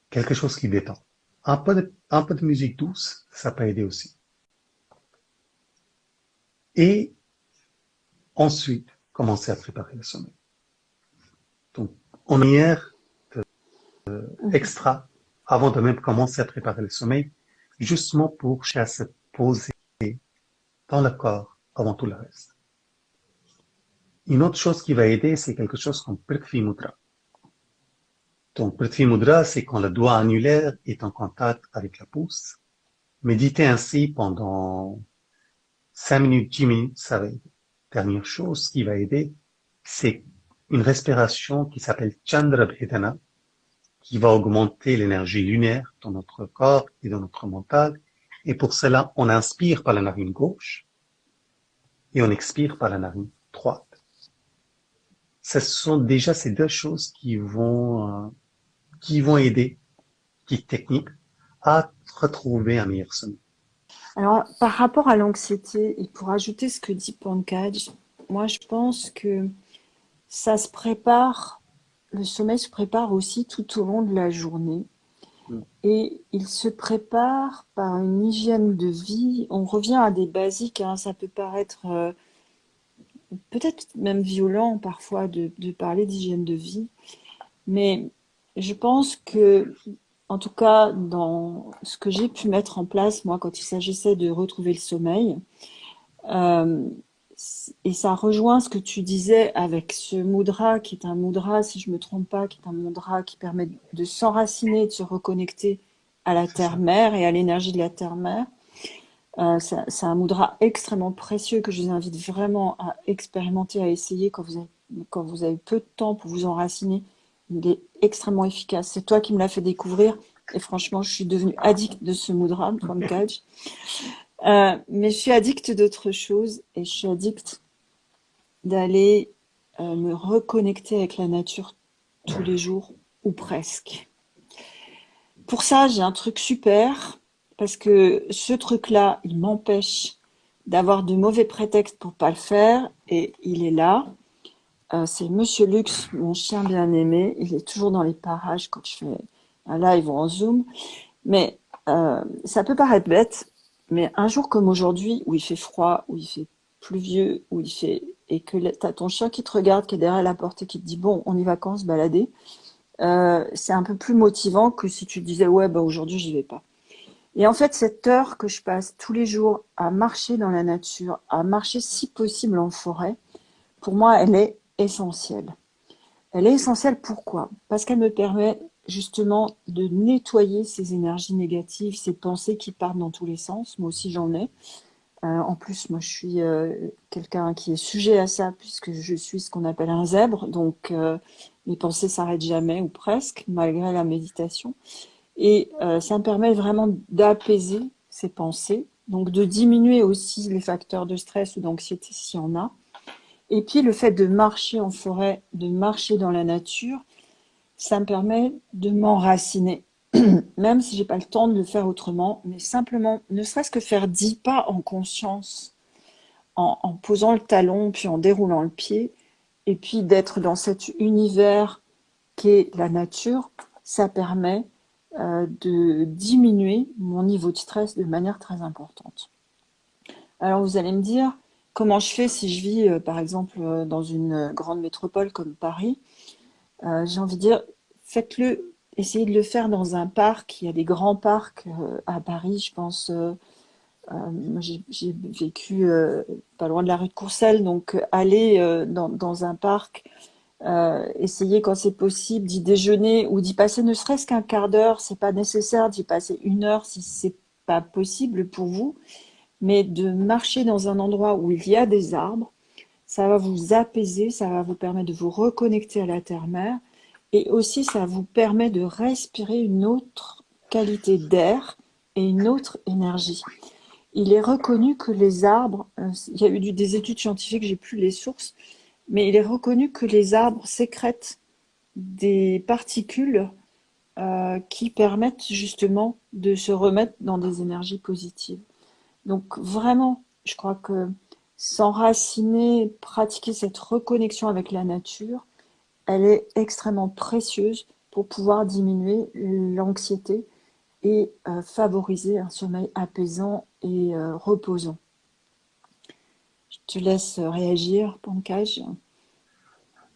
quelque chose qui détend. Un peu de, musique douce, ça peut aider aussi. Et ensuite, commencer à préparer le sommeil. Donc, on hier euh, extra, avant de même commencer à préparer le sommeil, justement pour chercher à se poser dans le corps avant tout le reste. Une autre chose qui va aider, c'est quelque chose comme Prithvi Mudra. Donc, Prithvi Mudra, c'est quand le doigt annulaire est en contact avec la pouce. Méditer ainsi pendant 5 minutes, 10 minutes, ça va aider dernière chose qui va aider, c'est une respiration qui s'appelle Chandra Bhedana, qui va augmenter l'énergie lunaire dans notre corps et dans notre mental. Et pour cela, on inspire par la narine gauche et on expire par la narine. Ce sont déjà ces deux choses qui vont, euh, qui vont aider, qui techniques, à retrouver un meilleur sommeil. Alors, par rapport à l'anxiété, et pour ajouter ce que dit Pankaj, moi je pense que ça se prépare, le sommeil se prépare aussi tout au long de la journée. Mm. Et il se prépare par une hygiène de vie. On revient à des basiques, hein. ça peut paraître euh, peut-être même violent parfois de, de parler d'hygiène de vie, mais je pense que en tout cas, dans ce que j'ai pu mettre en place, moi, quand il s'agissait de retrouver le sommeil, euh, et ça rejoint ce que tu disais avec ce mudra, qui est un mudra, si je ne me trompe pas, qui est un mudra qui permet de s'enraciner, de se reconnecter à la terre-mère et à l'énergie de la terre-mère. Euh, c'est un mudra extrêmement précieux que je vous invite vraiment à expérimenter, à essayer quand vous avez, quand vous avez peu de temps pour vous enraciner il est extrêmement efficace. C'est toi qui me l'as fait découvrir. Et franchement, je suis devenue addict de ce mudra, Pankaj. (laughs) Euh, mais je suis addict d'autres choses et je suis addict d'aller euh, me reconnecter avec la nature tous les jours ou presque. Pour ça, j'ai un truc super parce que ce truc-là, il m'empêche d'avoir de mauvais prétextes pour pas le faire et il est là. Euh, c'est Monsieur Lux, mon chien bien-aimé. Il est toujours dans les parages quand je fais un live ou en Zoom. Mais euh, ça peut paraître bête, mais un jour comme aujourd'hui, où il fait froid, où il fait pluvieux, où il fait et que tu as ton chien qui te regarde, qui est derrière la porte et qui te dit « bon, on y va quand se balader euh, c'est un peu plus motivant que si tu disais « ouais, bah aujourd'hui, j'y vais pas ». Et en fait, cette heure que je passe tous les jours à marcher dans la nature, à marcher si possible en forêt, pour moi, elle est essentielle. Elle est essentielle pourquoi? Parce qu'elle me permet justement de nettoyer ces énergies négatives, ces pensées qui partent dans tous les sens. Moi aussi, j'en ai. Euh, en plus, moi, je suis euh, quelqu'un qui est sujet à ça, puisque je suis ce qu'on appelle un zèbre. Donc, euh, mes pensées s'arrêtent jamais, ou presque, malgré la méditation. Et ça me permet vraiment d'apaiser ces pensées, donc de diminuer aussi les facteurs de stress ou d'anxiété s'il y en a, et puis le fait de marcher en forêt, de marcher dans la nature, ça me permet de m'enraciner. (clears throat) Même si j'ai pas le temps de le faire autrement, mais simplement, ne serait-ce que faire dix pas en conscience, en, posant le talon, puis en déroulant le pied, Et puis d'être dans cet univers qu'est la nature, ça permet euh, de diminuer mon niveau de stress de manière très importante. Alors vous allez me dire, comment je fais si je vis euh, par exemple euh, dans une grande métropole comme Paris? J'ai envie de dire, faites-le, essayez de le faire dans un parc. Il y a des grands parcs à Paris, je pense euh, j'ai vécu euh, pas loin de la rue de Courcelles, donc euh, aller dans, un parc, essayer quand c'est possible d'y déjeuner ou d'y passer ne serait-ce qu'un quart d'heure, c'est pas nécessaire d'y passer une heure si c'est pas possible pour vous, mais de marcher dans un endroit où il y a des arbres, ça va vous apaiser, ça va vous permettre de vous reconnecter à la terre-mère, et aussi ça vous permet de respirer une autre qualité d'air et une autre énergie. Il est reconnu que les arbres, euh, il y a eu des études scientifiques, j'ai plus les sources, mais il est reconnu que les arbres sécrètent des particules euh, qui permettent justement de se remettre dans des énergies positives. Donc vraiment, je crois que s'enraciner, pratiquer cette reconnexion avec la nature, elle est extrêmement précieuse pour pouvoir diminuer l'anxiété et euh, favoriser un sommeil apaisant et euh, reposant. Je te laisse réagir, Pankaj?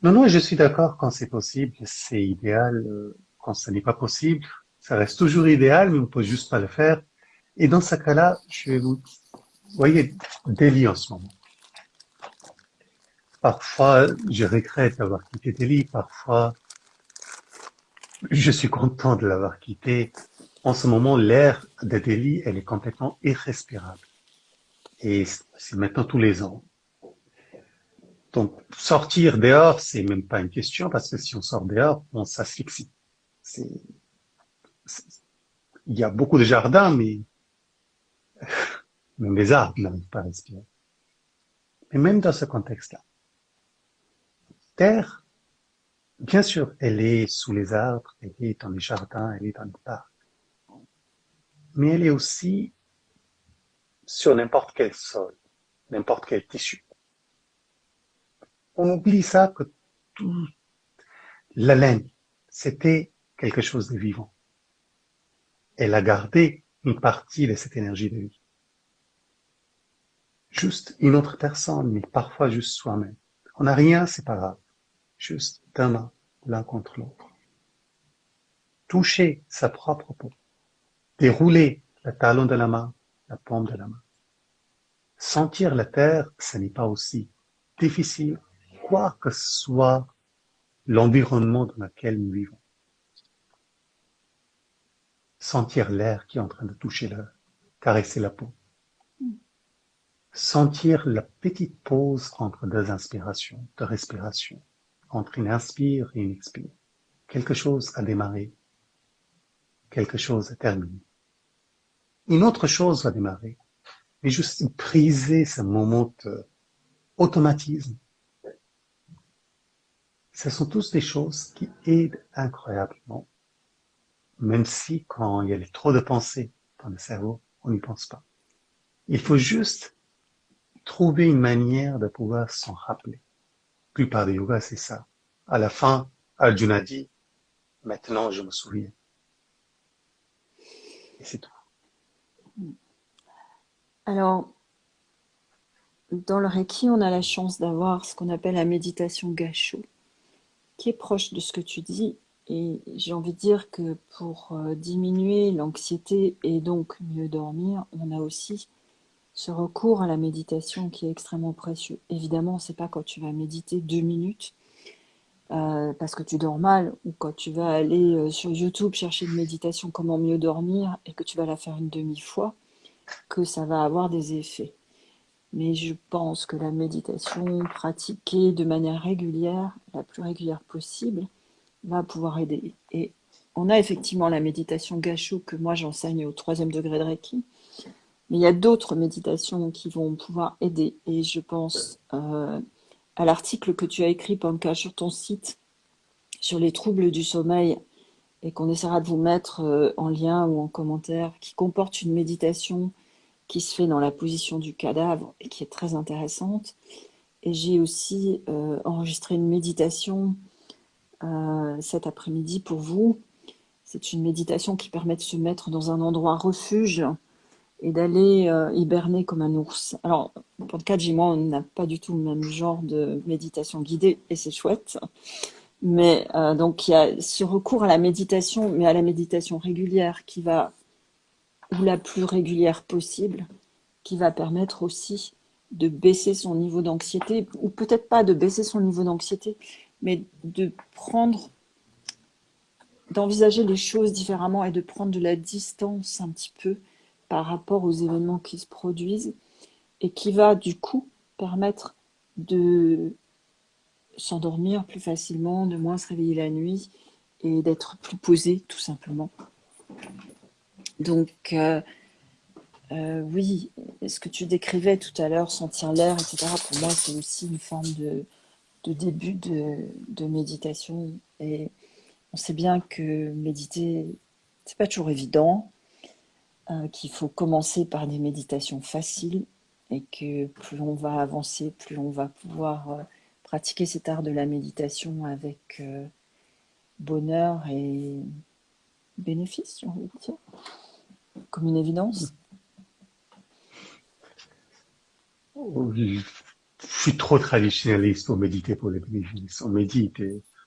Non, non, je suis d'accord quand c'est possible, c'est idéal. Quand ce n'est pas possible, ça reste toujours idéal, mais on peut juste pas le faire. Et dans ce cas-là, je vais vous, vous voyez, Delhi en ce moment. Parfois, je regrette d'avoir quitté Delhi, parfois, je suis content de l'avoir quitté. En ce moment, l'air de Delhi, elle est complètement irrespirable. Et c'est maintenant tous les ans. Donc, sortir dehors, c'est même pas une question, parce que si on sort dehors, on s'asphyxie. Il y a beaucoup de jardins, mais (laughs) même les arbres n'arrivent pas à respirer. Mais même dans ce contexte-là, terre, bien sûr, elle est sous les arbres, elle est dans les jardins, elle est dans les parcs mais elle est aussi sur n'importe quel sol, n'importe quel tissu. On oublie ça que tout, la laine, c'était quelque chose de vivant. Elle a gardé une partie de cette énergie de vie. Juste une autre personne, mais parfois juste soi-même. On n'a rien, c'est pas grave. Juste d'un main, l'un contre l'autre. Toucher sa propre peau dérouler le talon de la main, la paume de la main. Sentir la terre, ce n'est pas aussi difficile, quoi que soit l'environnement dans lequel nous vivons. Sentir l'air qui est en train de toucher l'air, caresser la peau. Sentir la petite pause entre deux inspirations, deux respirations, entre une inspire et une expire. Quelque chose a démarré, quelque chose a terminé une autre chose va démarrer. Mais juste briser ce moment de automatisme. Ce sont tous des choses qui aident incroyablement. Même si quand il y a trop de pensées dans le cerveau, on n'y pense pas. Il faut juste trouver une manière de pouvoir s'en rappeler. La plupart des yogas, c'est ça. À la fin, Arjuna dit, maintenant je me souviens. Et c'est tout. Alors, dans le Reiki, on a la chance d'avoir ce qu'on appelle la méditation Gacho, qui est proche de ce que tu dis. Et j'ai envie de dire que pour euh, diminuer l'anxiété et donc mieux dormir, on a aussi ce recours à la méditation qui est extrêmement précieux. Évidemment, c'est pas quand tu vas méditer deux minutes euh, parce que tu dors mal ou quand tu vas aller euh, sur YouTube chercher une méditation comment mieux dormir et que tu vas la faire une demi-fois que ça va avoir des effets. Mais je pense que la méditation pratiquée de manière régulière, la plus régulière possible, va pouvoir aider. Et on a effectivement la méditation Gacho que moi j'enseigne au troisième degré de Reiki, mais il y a d'autres méditations qui vont pouvoir aider. Et je pense euh, à l'article que tu as écrit, Panka, sur ton site, sur les troubles du sommeil et qu'on essaiera de vous mettre euh, en lien ou en commentaire, qui comporte une méditation qui se fait dans la position du cadavre et qui est très intéressante. Et j'ai aussi euh, enregistré une méditation euh, cet après-midi pour vous. C'est une méditation qui permet de se mettre dans un endroit refuge et d'aller hiberner comme un ours. Alors, pour le cas de moi, on n'a pas du tout le même genre de méditation guidée et c'est chouette. Mais donc, il y a ce recours à la méditation, mais à la méditation régulière qui va, ou la plus régulière possible, qui va permettre aussi de baisser son niveau d'anxiété, ou peut-être pas de baisser son niveau d'anxiété, mais de prendre, d'envisager les choses différemment et de prendre de la distance un petit peu par rapport aux événements qui se produisent et qui va du coup permettre de s'endormir plus facilement, de moins se réveiller la nuit et d'être plus posé tout simplement. Donc, euh, euh, oui, ce que tu décrivais tout à l'heure, sentir l'air, etc., pour moi, c'est aussi une forme de, début de, méditation. Et on sait bien que méditer, c'est pas toujours évident, euh, qu'il faut commencer par des méditations faciles et que plus on va avancer, plus on va pouvoir pratiquer cet art de la méditation avec bonheur et bénéfice, j'ai envie de dire, comme une évidence. Je suis trop traditionnaliste pour méditer pour les bénéfices. On médite.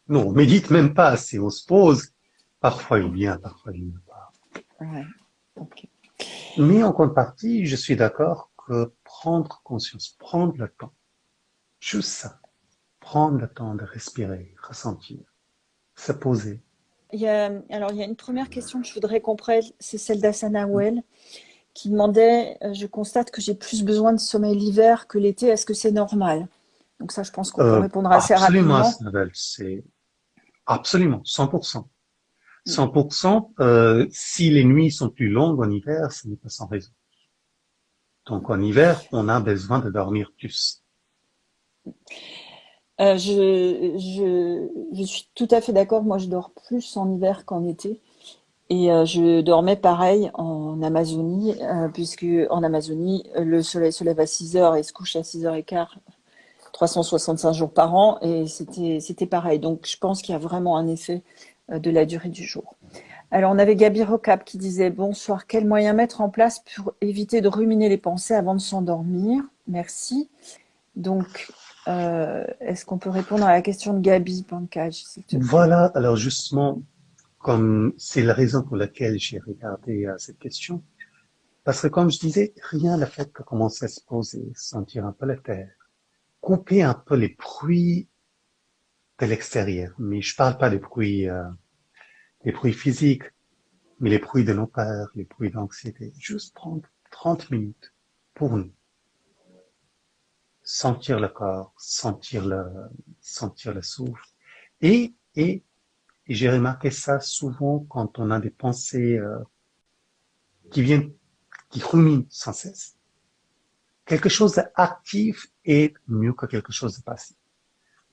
Non, on médite même pas assez. On se pose. Parfois il vient, parfois il ne pas. Ouais. Mais en contrepartie, je suis d'accord que prendre conscience, prendre le temps, juste ça, prendre le temps de respirer, ressentir, se poser. Il y a, alors, il y a une première question que je voudrais qu'on prenne, c'est celle d'Asana Well qui demandait euh, Je constate que j'ai plus besoin de sommeil l'hiver que l'été, est-ce que c'est normal? Donc, ça, je pense qu'on peut euh, répondre assez absolument, rapidement. c'est absolument, 100%. 100%, mm. euh, si les nuits sont plus longues en hiver, ce n'est pas sans raison. Donc en hiver, on a besoin de dormir plus. Je, je, suis tout à fait d'accord. Moi, je dors plus en hiver qu'en été. Et euh, je dormais pareil en Amazonie, euh, puisque en Amazonie, le soleil se lève à 6 heures et se couche à 6 h quart, 365 jours par an, et c'était pareil. Donc je pense qu'il y a vraiment un effet euh, de la durée du jour. Alors on avait Gabi Rocap qui disait « Bonsoir, quel moyen mettre en place pour éviter de ruminer les pensées avant de s'endormir ?» Merci. Donc, est-ce qu'on peut répondre à la question de Gabi Pankaj Voilà, alors justement, comme c'est la raison pour laquelle j'ai regardé euh, cette question. Parce que comme je disais, rien ne fait que commencer à se poser, sentir un peu la terre, couper un peu les bruits de l'extérieur. Mais je parle pas des bruits, euh, des bruits physiques, mais les bruits de nos peurs, les bruits d'anxiété. Juste prendre 30 minutes pour nous. Sentir le corps, sentir le, sentir le souffle et, et et j'ai remarqué ça souvent quand on a des pensées euh, qui viennent, qui ruminent sans cesse. Quelque chose d'actif est mieux que quelque chose de passif.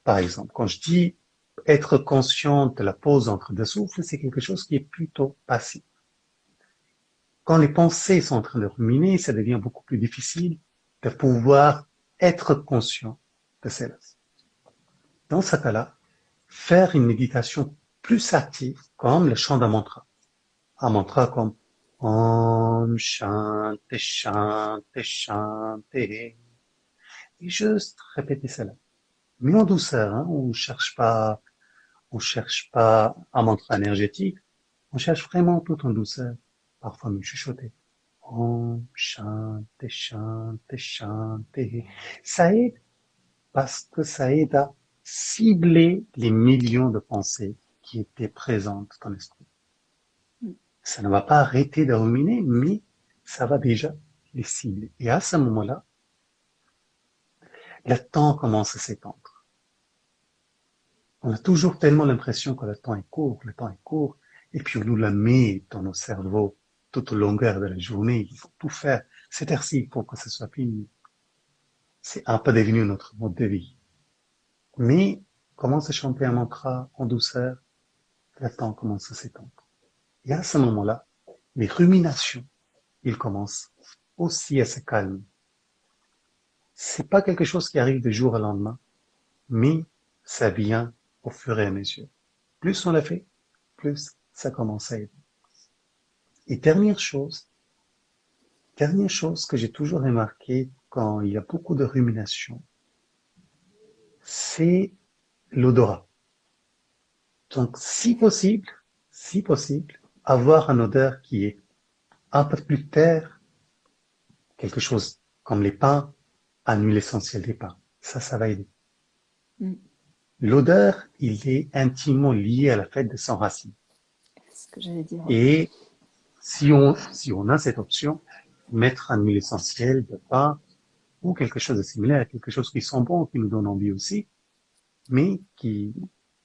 Par exemple, quand je dis être conscient de la pause entre deux souffles, c'est quelque chose qui est plutôt passif. Quand les pensées sont en train de ruminer, ça devient beaucoup plus difficile de pouvoir être conscient de cela. Dans ce cas-là, faire une méditation plus actif, comme le chant d'un mantra. Un mantra comme Om Shanti Shanti Shanti. Et juste répéter cela. Mais en douceur, hein, on cherche pas, on cherche pas un mantra énergétique, on cherche vraiment tout en douceur, parfois même chuchoter. Om Shanti Shanti Shanti. Ça aide parce que ça aide à cibler les millions de pensées qui était présente dans l'esprit. Ça ne va pas arrêter de ruminer, mais ça va déjà les cibler. Et à ce moment-là, le temps commence à s'étendre. On a toujours tellement l'impression que le temps est court, le temps est court, et puis on nous le met dans nos cerveaux toute longueur de la journée. Il faut tout faire. C'est ainsi pour que ce soit fini. C'est un peu devenu notre mode de vie. Mais commence à chanter un mantra en douceur, le temps commence à s'étendre. Et à ce moment-là, les ruminations, ils commencent aussi à se calmer. c'est pas quelque chose qui arrive du jour au lendemain, mais ça vient au fur et à mesure. Plus on l'a fait, plus ça commence à aider. Et dernière chose, dernière chose que j'ai toujours remarqué quand il y a beaucoup de rumination, c'est l'odorat. Donc, si possible, si possible, avoir un odeur qui est un peu plus terre, quelque chose comme les pains, à l'huile essentielle des pains. Ça, ça va aider. Mm. L'odeur, il est intimement lié à la fête de son racine. Ce que j'allais dire. Et si on, si on a cette option, mettre un huile essentielle de pain ou quelque chose de similaire, quelque chose qui sent bon, qui nous donne envie aussi, mais qui,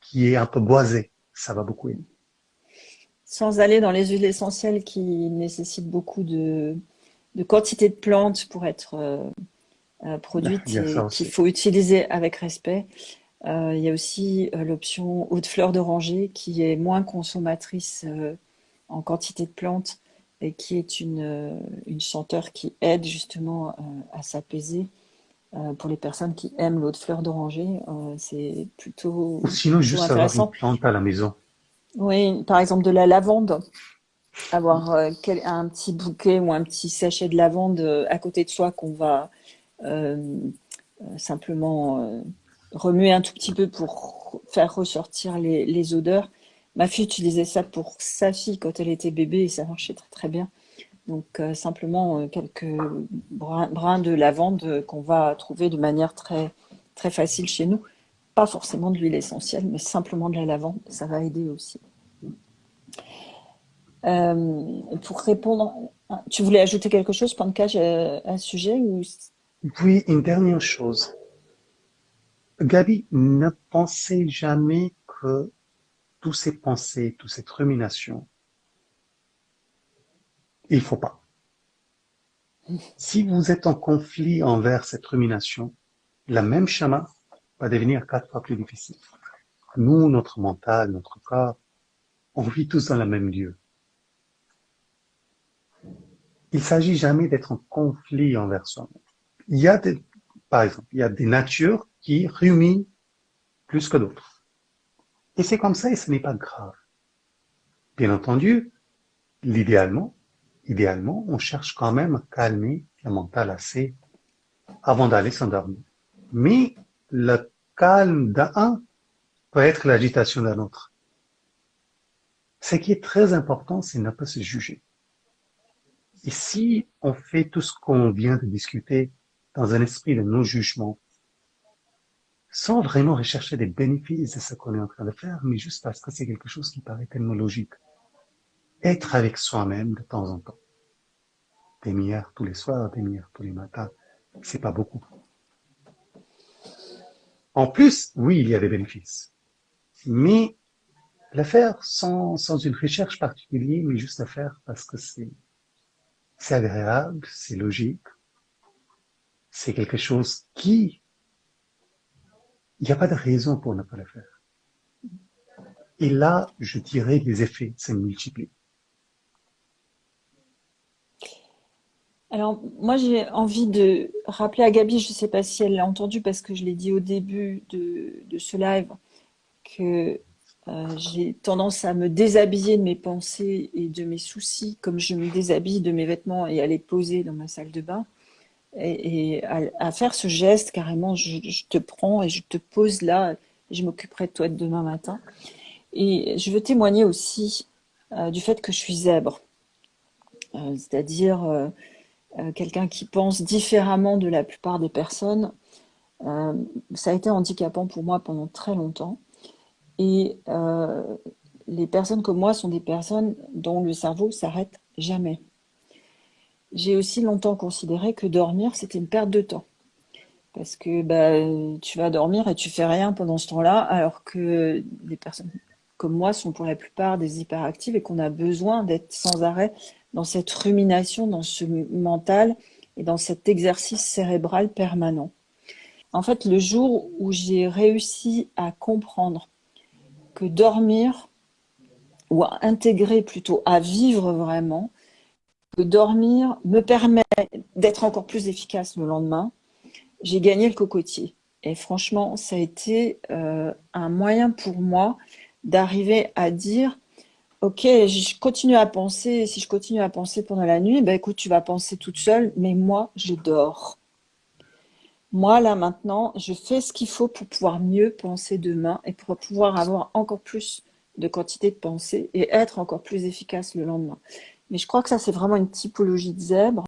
qui est un peu boisé, ça va beaucoup aider. Sans aller dans les huiles essentielles qui nécessitent beaucoup de, de quantité de plantes pour être euh, euh, produites et qu'il faut utiliser avec respect. Euh, il y a aussi l'option eau de fleur d'oranger qui est moins consommatrice en quantité de plantes et qui est une, une senteur qui aide justement à s'apaiser. pour les personnes qui aiment l'eau de fleur d'oranger, c'est plutôt Ou sinon, juste avoir une plante à la maison. Oui, par exemple de la lavande avoir euh, un petit bouquet ou un petit sachet de lavande euh, à côté de soi qu'on va euh, simplement remuer un tout petit peu pour faire ressortir les, odeurs. Ma fille utilisait ça pour sa fille quand elle était bébé et ça marchait très très bien. Donc simplement quelques brins, de lavande qu'on va trouver de manière très, facile chez nous. Pas forcément de l'huile essentielle, mais simplement de la lavande, ça va aider aussi. Euh, pour répondre, tu voulais ajouter quelque chose, Pankaj, à un sujet ou... Oui, une dernière chose. Gabi, ne pensez jamais que tous ces pensées, toutes ces ruminations, il faut pas. Si vous êtes en conflit envers cette rumination, la même chemin va devenir quatre fois plus difficile. Nous, notre mental, notre corps, on vit tous dans le même lieu. Il s'agit jamais d'être en conflit envers soi-même. Il y a des, par exemple, il y a des natures qui ruminent plus que d'autres. Et c'est comme ça et ce n'est pas grave. Bien entendu, l'idéalement, idéalement, on cherche quand même à calmer le mental assez avant d'aller s'endormir. Mais le calme d'un peut être l'agitation d'un autre. Ce qui est très important, c'est ne pas se juger. Et si on fait tout ce qu'on vient de discuter dans un esprit de non-jugement, sans vraiment rechercher des bénéfices de ce qu'on est en train de faire, mais juste parce que c'est quelque chose qui paraît tellement logique. Être avec soi-même de temps en temps. Des milliards tous les soirs, des milliards tous les matins, c'est pas beaucoup. En plus, oui, il y a des bénéfices. Mais le faire sans, sans une recherche particulière, mais juste le faire parce que c'est c'est agréable, c'est logique, c'est quelque chose qui, il n'y a pas de raison pour ne pas le faire. Et là, je dirais les effets se multiplient. Alors, moi, j'ai envie de rappeler à Gabi, je ne sais pas si elle l'a entendu parce que je l'ai dit au début de, de ce live, que euh, j'ai tendance à me déshabiller de mes pensées et de mes soucis, comme je me déshabille de mes vêtements et à les poser dans ma salle de bain. Et, à, faire ce geste, carrément, je, te prends et je te pose là, je m'occuperai de toi demain matin. Et je veux témoigner aussi euh, du fait que je suis zèbre. Euh, c'est-à-dire quelqu'un qui pense différemment de la plupart des personnes. ça a été handicapant pour moi pendant très longtemps. Et euh, les personnes comme moi sont des personnes dont le cerveau s'arrête jamais. J'ai aussi longtemps considéré que dormir, c'était une perte de temps. Parce que bah, tu vas dormir et tu fais rien pendant ce temps-là, alors que les personnes comme moi sont pour la plupart des hyperactives et qu'on a besoin d'être sans arrêt dans cette rumination, dans ce mental et dans cet exercice cérébral permanent. En fait, le jour où j'ai réussi à comprendre que dormir, ou à intégrer plutôt, à vivre vraiment, dormir me permet d'être encore plus efficace le lendemain, j'ai gagné le cocotier. Et franchement, ça a été euh, un moyen pour moi d'arriver à dire Ok, je continue à penser, si je continue à penser pendant la nuit, ben écoute, tu vas penser toute seule, mais moi, je dors. Moi, là, maintenant, je fais ce qu'il faut pour pouvoir mieux penser demain et pour pouvoir avoir encore plus de quantité de pensée et être encore plus efficace le lendemain. Mais je crois que ça, c'est vraiment une typologie de zèbre.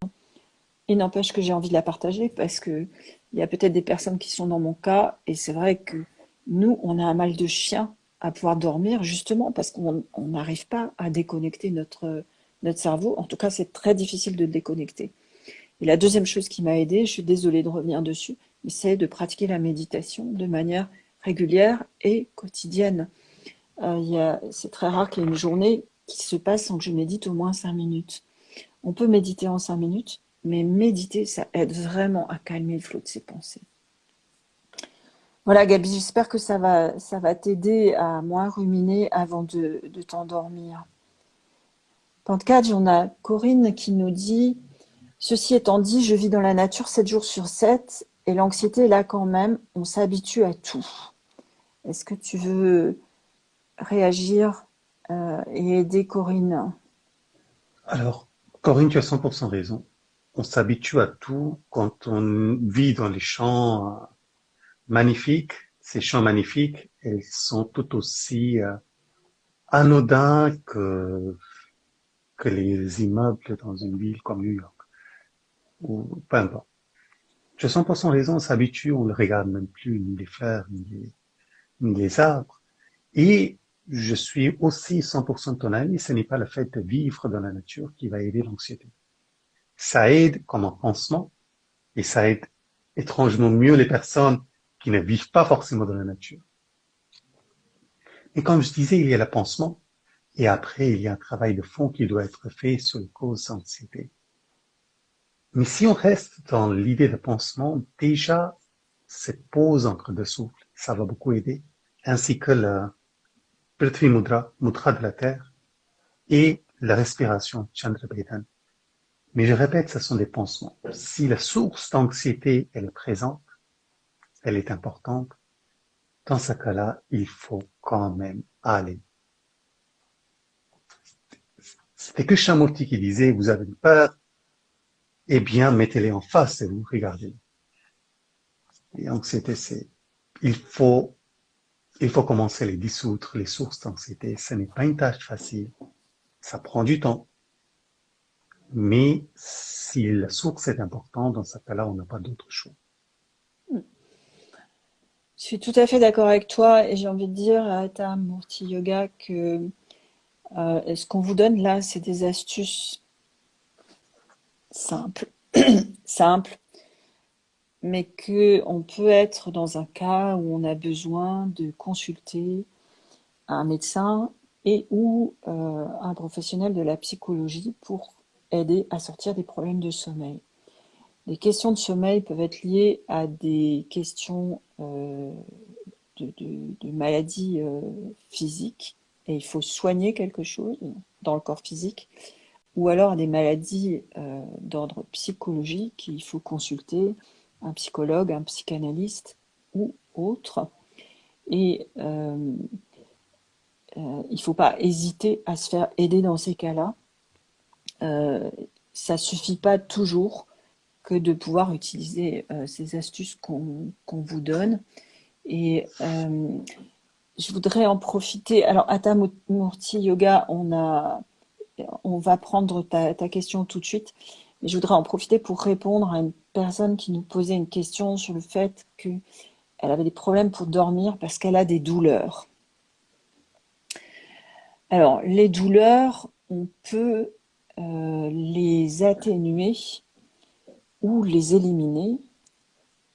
Il n'empêche que j'ai envie de la partager parce que il y a peut-être des personnes qui sont dans mon cas et c'est vrai que nous, on a un mal de chien à pouvoir dormir justement parce qu'on n'arrive pas à déconnecter notre, notre cerveau. En tout cas, c'est très difficile de déconnecter. Et la deuxième chose qui m'a aidé, je suis désolée de revenir dessus, mais c'est de pratiquer la méditation de manière régulière et quotidienne. Euh, c'est très rare qu'il y ait une journée qui se passe sans que je médite au moins cinq minutes. On peut méditer en cinq minutes, mais méditer, ça aide vraiment à calmer le flot de ses pensées. Voilà Gabi, j'espère que ça va, ça va t'aider à moins ruminer avant de, de t'endormir. Pentecadge, on a Corinne qui nous dit « Ceci étant dit, je vis dans la nature 7 jours sur 7 et l'anxiété est là quand même, on s'habitue à tout. » Est-ce que tu veux réagir euh, et aider Corinne Alors, Corinne, tu as 100% raison. On s'habitue à tout quand on vit dans les champs euh, magnifiques. Ces champs magnifiques, ils sont tout aussi euh, anodins que, que les immeubles dans une ville comme New York. Ou peu importe. Tu as 100% raison, on s'habitue, on ne regarde même plus ni les fleurs, ni les, ni les arbres. Et je suis aussi 100% ton ami, ce n'est pas le fait de vivre dans la nature qui va aider l'anxiété. Ça aide comme un pansement et ça aide étrangement mieux les personnes qui ne vivent pas forcément dans la nature. Et comme je disais, il y a le pansement et après, il y a un travail de fond qui doit être fait sur les causes d'anxiété. Mais si on reste dans l'idée de pansement, déjà, cette pause entre deux souffles, ça va beaucoup aider, ainsi que le, Prithvi Mudra, Mudra de la Terre, et la respiration, Chandra Mais je répète, ce sont des pansements. Si la source d'anxiété, elle est présente, elle est importante, dans ce cas-là, il faut quand même aller. C'était que Shamurti qui disait, vous avez peur, eh bien, mettez-les en face et vous regardez. Et anxiété, c'est, il faut il faut commencer à les dissoudre, les sources d'anxiété. Ce n'est pas une tâche facile. Ça prend du temps. Mais si la source est importante, dans ce cas-là, on n'a pas d'autre choix. Je suis tout à fait d'accord avec toi et j'ai envie de dire à ta Murti Yoga que euh, ce qu'on vous donne là, c'est des astuces simples, (coughs) simples, mais qu'on peut être dans un cas où on a besoin de consulter un médecin et ou euh, un professionnel de la psychologie pour aider à sortir des problèmes de sommeil. Les questions de sommeil peuvent être liées à des questions euh, de, maladies euh, physiques et il faut soigner quelque chose dans le corps physique ou alors à des maladies d'ordre psychologique qu'il faut consulter un psychologue, un psychanalyste ou autre. Et euh, euh, il ne faut pas hésiter à se faire aider dans ces cas-là. Euh, ça ne suffit pas toujours que de pouvoir utiliser ces astuces qu'on vous donne. Et je voudrais en profiter. Alors, à Murti Yoga, on, a, on va prendre ta question tout de suite. Je voudrais en profiter pour répondre à une personne qui nous posait une question sur le fait qu'elle avait des problèmes pour dormir parce qu'elle a des douleurs. Alors, les douleurs, on peut euh, les atténuer ou les éliminer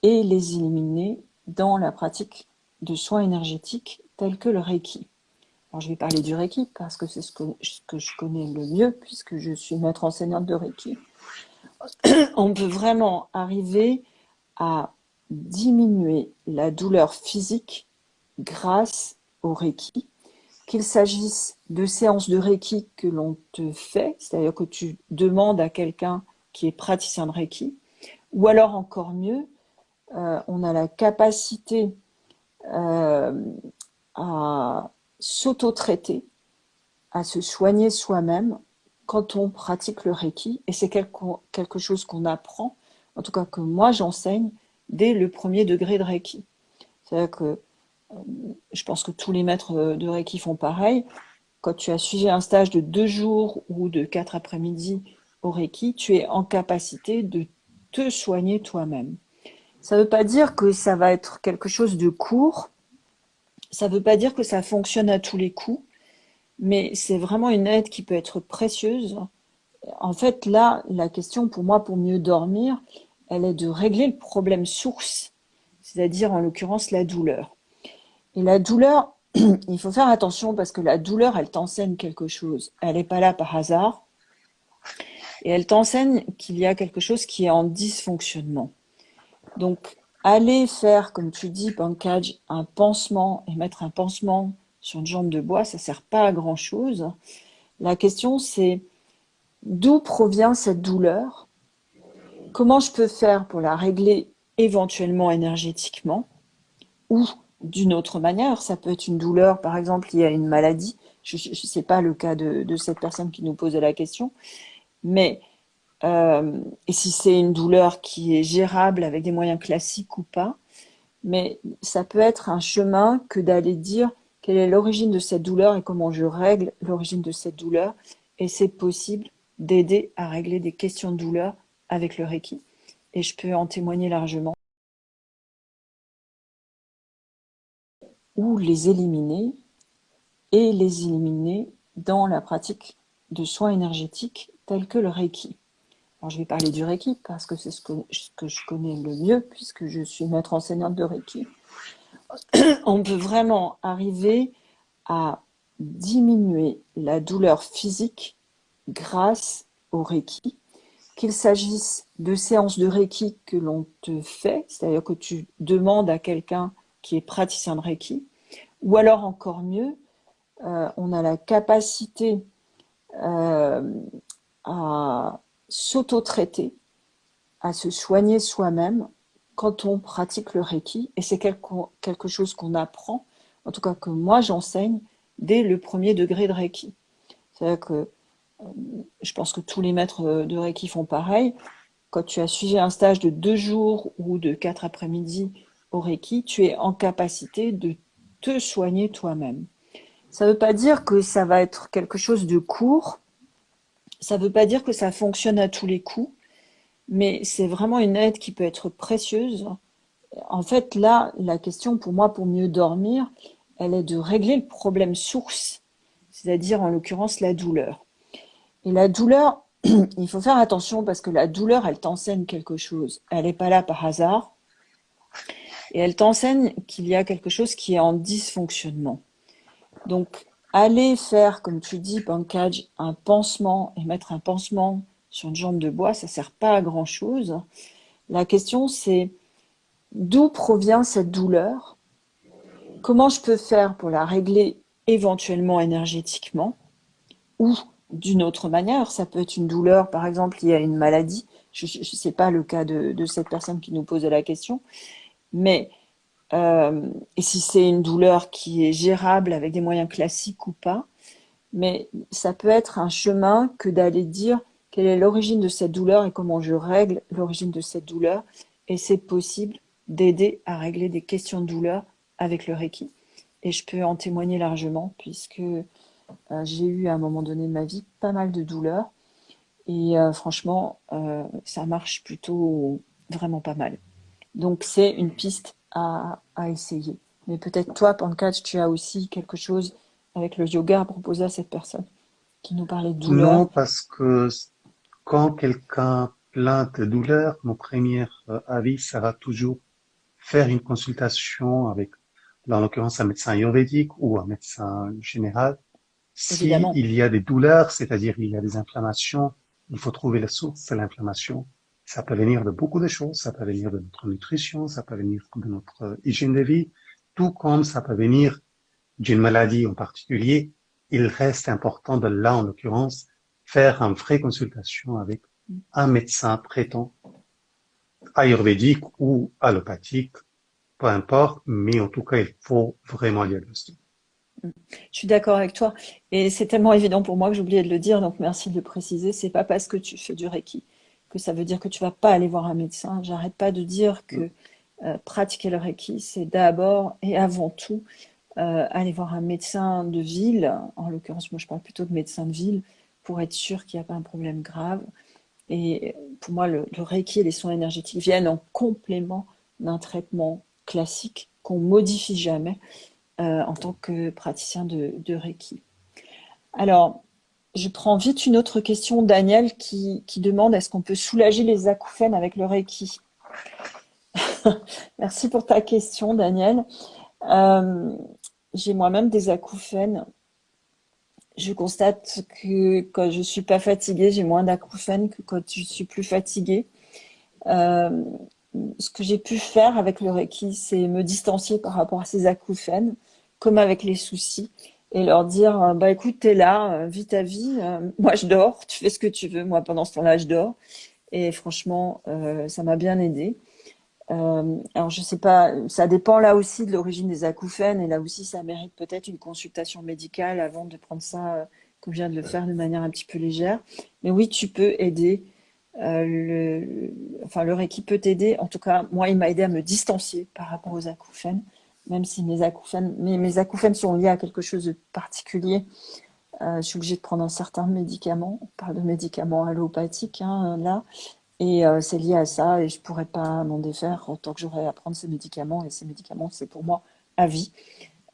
et les éliminer dans la pratique de soins énergétiques tels que le Reiki. Alors, je vais parler du Reiki parce que c'est ce que je connais le mieux puisque je suis maître enseignante de Reiki. (clears throat) on peut vraiment arriver à diminuer la douleur physique grâce au Reiki, qu'il s'agisse de séances de Reiki que l'on te fait, c'est-à-dire que tu demandes à quelqu'un qui est praticien de Reiki, ou alors encore mieux, euh, on a la capacité euh, à s'auto-traiter, à se soigner soi-même quand on pratique le Reiki. Et c'est quelque chose qu'on apprend, en tout cas que moi j'enseigne, dès le premier degré de Reiki. C'est-à-dire que euh, je pense que tous les maîtres de Reiki font pareil. Quand tu as suivi un stage de deux jours ou de quatre après-midi au Reiki, tu es en capacité de te soigner toi-même. Ça ne veut pas dire que ça va être quelque chose de court, ça ne veut pas dire que ça fonctionne à tous les coups, mais c'est vraiment une aide qui peut être précieuse. En fait, là, la question pour moi, pour mieux dormir, elle est de régler le problème source, c'est-à-dire en l'occurrence la douleur. Et la douleur, (clears throat) il faut faire attention parce que la douleur, elle t'enseigne quelque chose. Elle n'est pas là par hasard. Et elle t'enseigne qu'il y a quelque chose qui est en dysfonctionnement. Donc, aller faire, comme tu dis, pancage, un pansement et mettre un pansement sur une jambe de bois, ça ne sert pas à grand-chose. La question, c'est d'où provient cette douleur? Comment je peux faire pour la régler éventuellement énergétiquement ou d'une autre manière? Ça peut être une douleur, par exemple, liée à une maladie. Je ne sais pas le cas de, cette personne qui nous posait la question. Mais euh, si c'est une douleur qui est gérable avec des moyens classiques ou pas. Mais ça peut être un chemin que d'aller dire quelle est l'origine de cette douleur et comment je règle l'origine de cette douleur. Et c'est possible d'aider à régler des questions de douleur avec le Reiki. Et je peux en témoigner largement. Ou les éliminer et les éliminer dans la pratique de soins énergétiques tels que le Reiki je vais parler du Reiki parce que c'est ce que, je connais le mieux puisque je suis maître enseignante de Reiki. (clears throat) On peut vraiment arriver à diminuer la douleur physique grâce au Reiki, qu'il s'agisse de séances de Reiki que l'on te fait, c'est-à-dire que tu demandes à quelqu'un qui est praticien de Reiki, ou alors encore mieux, euh, on a la capacité euh, à s'auto-traiter, à se soigner soi-même quand on pratique le Reiki. Et c'est quelque chose qu'on apprend, en tout cas que moi j'enseigne, dès le premier degré de Reiki. C'est-à-dire que euh, je pense que tous les maîtres de Reiki font pareil. Quand tu as suivi un stage de deux jours ou de quatre après-midi au Reiki, tu es en capacité de te soigner toi-même. Ça ne veut pas dire que ça va être quelque chose de court, ça ne veut pas dire que ça fonctionne à tous les coups, mais c'est vraiment une aide qui peut être précieuse. En fait, là, la question pour moi, pour mieux dormir, elle est de régler le problème source, c'est-à-dire en l'occurrence la douleur. Et la douleur, (clears throat) il faut faire attention parce que la douleur, elle t'enseigne quelque chose. Elle n'est pas là par hasard. Et elle t'enseigne qu'il y a quelque chose qui est en dysfonctionnement. Donc, aller faire, comme tu dis, pancage, un pansement et mettre un pansement sur une jambe de bois, ça ne sert pas à grand-chose. La question, c'est d'où provient cette douleur? Comment je peux faire pour la régler éventuellement énergétiquement ou d'une autre manière? Ça peut être une douleur, par exemple, liée à une maladie. Je ne sais pas le cas de, cette personne qui nous posait la question. Mais euh, si c'est une douleur qui est gérable avec des moyens classiques ou pas? Mais ça peut être un chemin que d'aller dire quelle est l'origine de cette douleur et comment je règle l'origine de cette douleur. Et c'est possible d'aider à régler des questions de douleur avec le Reiki. Et je peux en témoigner largement puisque euh, j'ai eu à un moment donné de ma vie pas mal de douleurs. Et euh, franchement, ça marche plutôt vraiment pas mal. Donc c'est une piste à, essayer. Mais peut-être toi, Pancake, tu as aussi quelque chose avec le yoga à proposer à cette personne qui nous parlait de douleur. Non, parce que quand quelqu'un plainte de douleur, mon premier euh, avis, ça va toujours faire une consultation avec, dans l'occurrence, un médecin ayurvédique ou un médecin général. S'il il y a des douleurs, c'est-à-dire il y a des inflammations, il faut trouver la source de l'inflammation. Ça peut venir de beaucoup de choses, ça peut venir de notre nutrition, ça peut venir de notre hygiène de vie, tout comme ça peut venir d'une maladie en particulier. Il reste important de là, en l'occurrence, faire une vraie consultation avec un médecin traitant ayurvédique ou allopathique, peu importe, mais en tout cas, il faut vraiment diagnostiquer. Je suis d'accord avec toi. Et c'est tellement évident pour moi que j'ai oublié de le dire, donc merci de le préciser. C'est pas parce que tu fais du Reiki que ça veut dire que tu vas pas aller voir un médecin. J'arrête pas de dire que euh, pratiquer le Reiki, c'est d'abord et avant tout euh, aller voir un médecin de ville. En l'occurrence, moi je parle plutôt de médecin de ville pour être sûr qu'il n'y a pas un problème grave. Et pour moi, le, Reiki et les soins énergétiques viennent en complément d'un traitement classique qu'on modifie jamais euh, en tant que praticien de, Reiki. Alors, je prends vite une autre question, Daniel, qui, demande est-ce qu'on peut soulager les acouphènes avec le Reiki? (laughs) Merci pour ta question, Daniel. Euh, j'ai moi-même des acouphènes. Je constate que quand je suis pas fatiguée, j'ai moins d'acouphènes que quand je suis plus fatiguée. Euh, ce que j'ai pu faire avec le Reiki, c'est me distancier par rapport à ces acouphènes, comme avec les soucis, et leur dire euh, bah écoute, t'es là, euh, vis ta vie, (laughs) moi je dors, tu fais ce que tu veux, moi pendant ce temps-là je dors. Et franchement, ça m'a bien aidé. Alors je sais pas, ça dépend là aussi de l'origine des acouphènes, et là aussi ça mérite peut-être une consultation médicale avant de prendre ça, comme je viens de le faire, de manière un petit peu légère. Mais oui, tu peux aider euh, le, enfin, le Reiki peut t'aider. En tout cas, moi, il m'a aidé à me distancier par rapport aux acouphènes, même si mes acouphènes, mes, mes acouphènes sont liés à quelque chose de particulier. Euh, je suis obligée de prendre un certain médicament. On parle de médicaments allopathiques hein, là. Et euh, c'est lié à ça et je pourrais pas m'en défaire tant que j'aurais à prendre ces médicaments. Et ces médicaments, c'est pour moi à vie.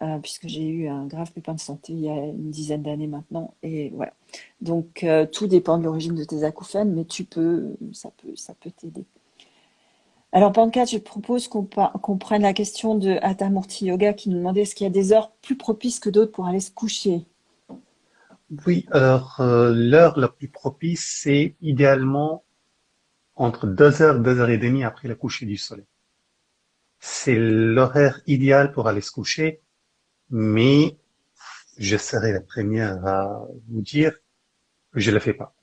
Euh, puisque j'ai eu un grave pépin de santé il y a une dizaine d'années maintenant. Et voilà. Donc, euh, tout dépend de l'origine de tes acouphènes, mais tu peux, ça peut, ça peut t'aider. Alors, Pancate, je propose qu'on prenne la question de Atamurti Yoga qui nous demandait est-ce qu'il y a des heures plus propices que d'autres pour aller se coucher? Oui, alors l'heure la plus propice, c'est idéalement entre 2h, 2h30 après le coucher du soleil. C'est l'horaire idéal pour aller se coucher mais je serai la première à vous dire que je ne le fais pas.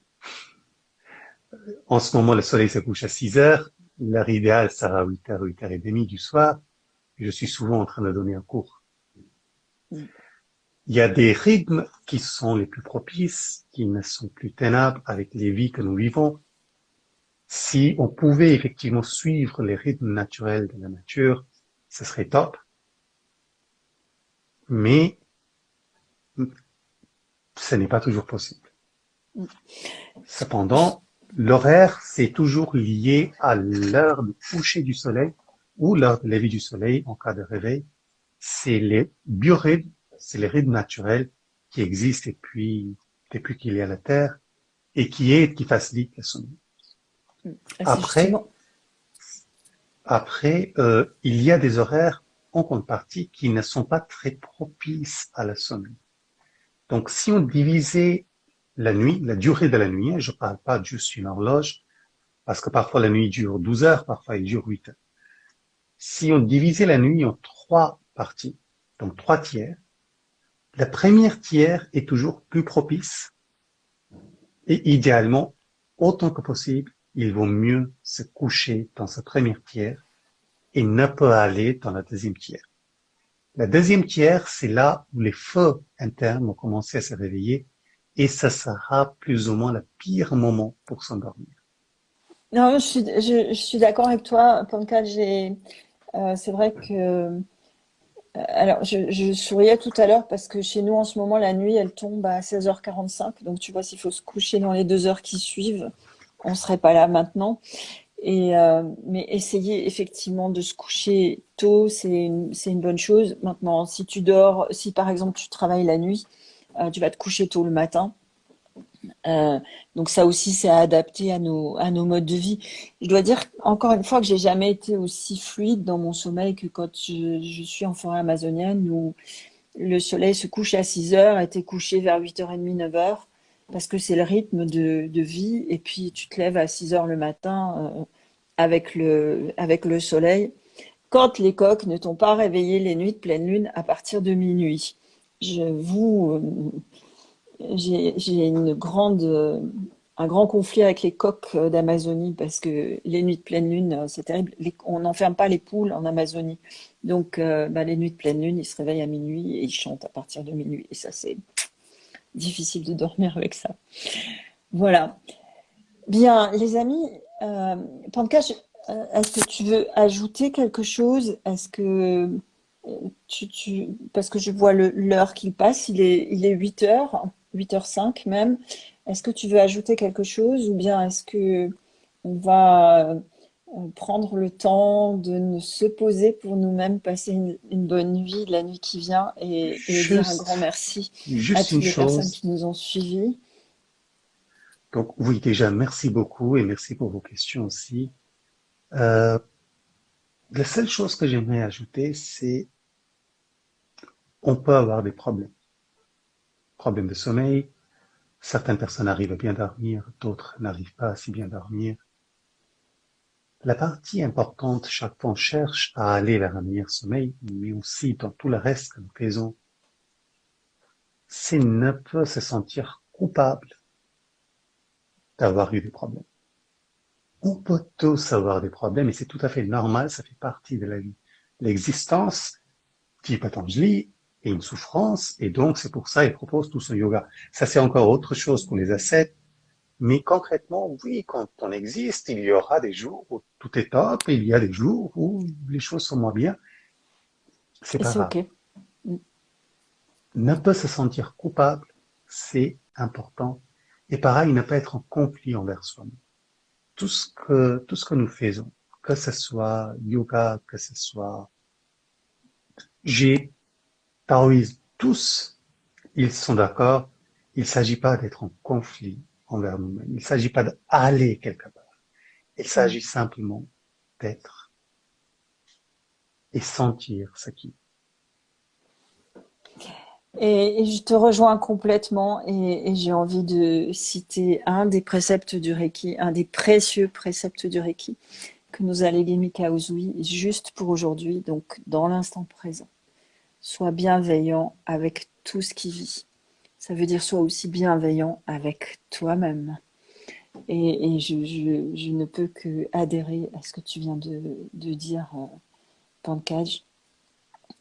En ce moment, le soleil se couche à 6 heures, l'heure idéale sera 8 heures, 8 heures et demie du soir, je suis souvent en train de donner un cours. Il y a des rythmes qui sont les plus propices, qui ne sont plus tenables avec les vies que nous vivons. Si on pouvait effectivement suivre les rythmes naturels de la nature, ce serait top mais ce n'est pas toujours possible. Cependant, l'horaire, c'est toujours lié à l'heure du coucher du soleil ou l'heure de lever du soleil en cas de réveil. C'est les biorhythmes, c'est les rythmes naturels qui existent depuis, depuis qu'il y a la Terre et qui aident, qui facilitent la sommeil. Après, après euh, il y a des horaires en contrepartie qui ne sont pas très propices à la sommeil. Donc, si on divisait la nuit, la durée de la nuit, je ne parle pas juste une horloge, parce que parfois la nuit dure 12 heures, parfois elle dure 8 heures. Si on divisait la nuit en trois parties, donc trois tiers, la première tiers est toujours plus propice et idéalement, autant que possible, il vaut mieux se coucher dans sa première tiers et ne peut aller dans la deuxième tiers. La deuxième tiers, c'est là où les feux internes vont commencer à se réveiller et ça sera plus ou moins le pire moment pour s'endormir. Non, je suis, je, suis d'accord avec toi, Pankaj. Euh, c'est vrai que euh, alors, je, je, souriais tout à l'heure parce que chez nous, en ce moment, la nuit, elle tombe à 16h45. Donc, tu vois, s'il faut se coucher dans les deux heures qui suivent, on ne serait pas là maintenant. Euh, mais essayer effectivement de se coucher tôt, c'est une, bonne chose. Maintenant, si tu dors, si par exemple tu travailles la nuit, euh, tu vas te coucher tôt le matin. Euh, donc ça aussi, c'est adapté à nos, à nos modes de vie. Je dois dire encore une fois que j'ai jamais été aussi fluide dans mon sommeil que quand je, suis en forêt amazonienne où le soleil se couche à 6 heures t'es couché vers 8h30, 9h parce que c'est le rythme de, vie. Et puis, tu te lèves à 6 heures le matin euh, avec, le, avec le soleil. Quand les coqs ne t'ont pas réveillé les nuits de pleine lune à partir de minuit. Je vous, euh, j'ai une grande un grand conflit avec les coqs d'Amazonie parce que les nuits de pleine lune, c'est terrible. on n'enferme pas les poules en Amazonie. Donc, bah, les nuits de pleine lune, ils se réveillent à minuit et ils chantent à partir de minuit. Et ça, c'est difficile de dormir avec ça. Voilà. Bien, les amis, euh, euh, est-ce que tu veux ajouter quelque chose? Est-ce que euh, tu, parce que je vois l'heure qui passe, il est, il est 8 heures, 8h05 même. Est-ce que tu veux ajouter quelque chose ou bien est-ce que on va prendre le temps de se poser pour nous-mêmes, passer une, bonne nuit, la nuit qui vient et, dire un grand merci à toutes les personnes qui nous ont suivis donc oui, déjà, merci beaucoup et merci pour vos questions aussi. Euh, la seule chose que j'aimerais ajouter, c'est on peut avoir des problèmes. Problèmes de sommeil. Certaines personnes arrivent à bien dormir, d'autres n'arrivent pas à si bien dormir. La partie importante, chaque fois on cherche à aller vers un meilleur sommeil, mais aussi dans tout le reste que nous faisons, c'est ne pas se sentir coupable d'avoir eu des problèmes. On peut tous avoir des problèmes et c'est tout à fait normal, ça fait partie de la vie. L'existence, dit Patanjali, est une souffrance et donc c'est pour ça il propose tout ce yoga. Ça c'est encore autre chose pour les ascètes, mais concrètement, oui, quand on existe, il y aura des jours où tout est top et il y a des jours où les choses sont moins bien. C'est pas grave. Ne pas se sentir coupable, c'est important et pareil, ne pas être en conflit envers soi-même. Tout ce que, tout ce que nous faisons, que ce soit yoga, que ce soit j'ai taoïsme, tous, ils sont d'accord. Il ne s'agit pas d'être en conflit envers nous-mêmes. Il ne s'agit pas d'aller quelque part. Il s'agit simplement d'être et sentir ce qui et, je te rejoins complètement et, j'ai envie de citer un des préceptes du Reiki, un des précieux préceptes du Reiki que nous a légué Mika juste pour aujourd'hui, donc dans l'instant présent. Sois bienveillant avec tout ce qui vit. Ça veut dire sois aussi bienveillant avec toi-même. Et, je, ne peux que adhérer à ce que tu viens de, dire, euh, Pancage.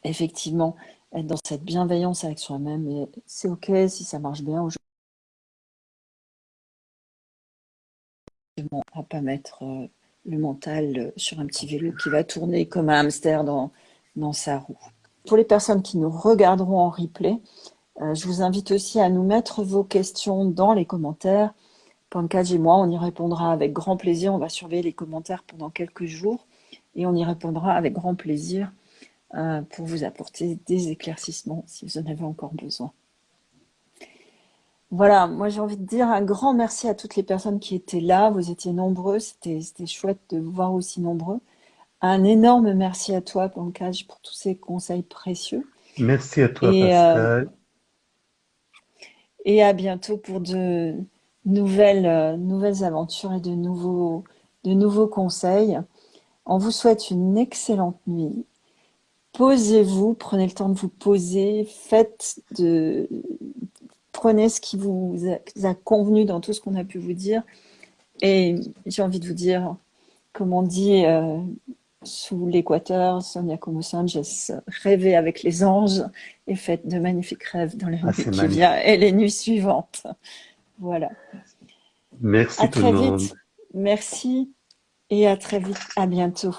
Effectivement, être dans cette bienveillance avec soi-même. C'est OK si ça marche bien aujourd'hui. À pas mettre euh, le mental euh, sur un petit vélo qui va tourner comme un hamster dans, sa roue. Pour les personnes qui nous regarderont en replay, je vous invite aussi à nous mettre vos questions dans les commentaires. Pancage et moi, on y répondra avec grand plaisir. On va surveiller les commentaires pendant quelques jours et on y répondra avec grand plaisir euh, pour vous apporter des éclaircissements si vous en avez encore besoin. Voilà, moi j'ai envie de dire un grand merci à toutes les personnes qui étaient là. Vous étiez nombreux, c'était chouette de vous voir aussi nombreux. Un énorme merci à toi, Pancage, pour tous ces conseils précieux. Merci à toi, et, euh, Pascal. Et à bientôt pour de nouvelles, euh, aventures et de nouveaux, de nouveaux conseils. On vous souhaite une excellente nuit posez-vous, prenez le temps de vous poser, faites de, prenez ce qui vous a, convenu dans tout ce qu'on a pu vous dire. Et j'ai envie de vous dire, comme on dit euh, sous l'équateur, Sonia Como Sanchez, rêvez avec les anges et faites de magnifiques rêves dans les ah, nuits qui viennent et les nuits suivantes. Voilà. Merci à très vite. Merci et à très vite. À bientôt.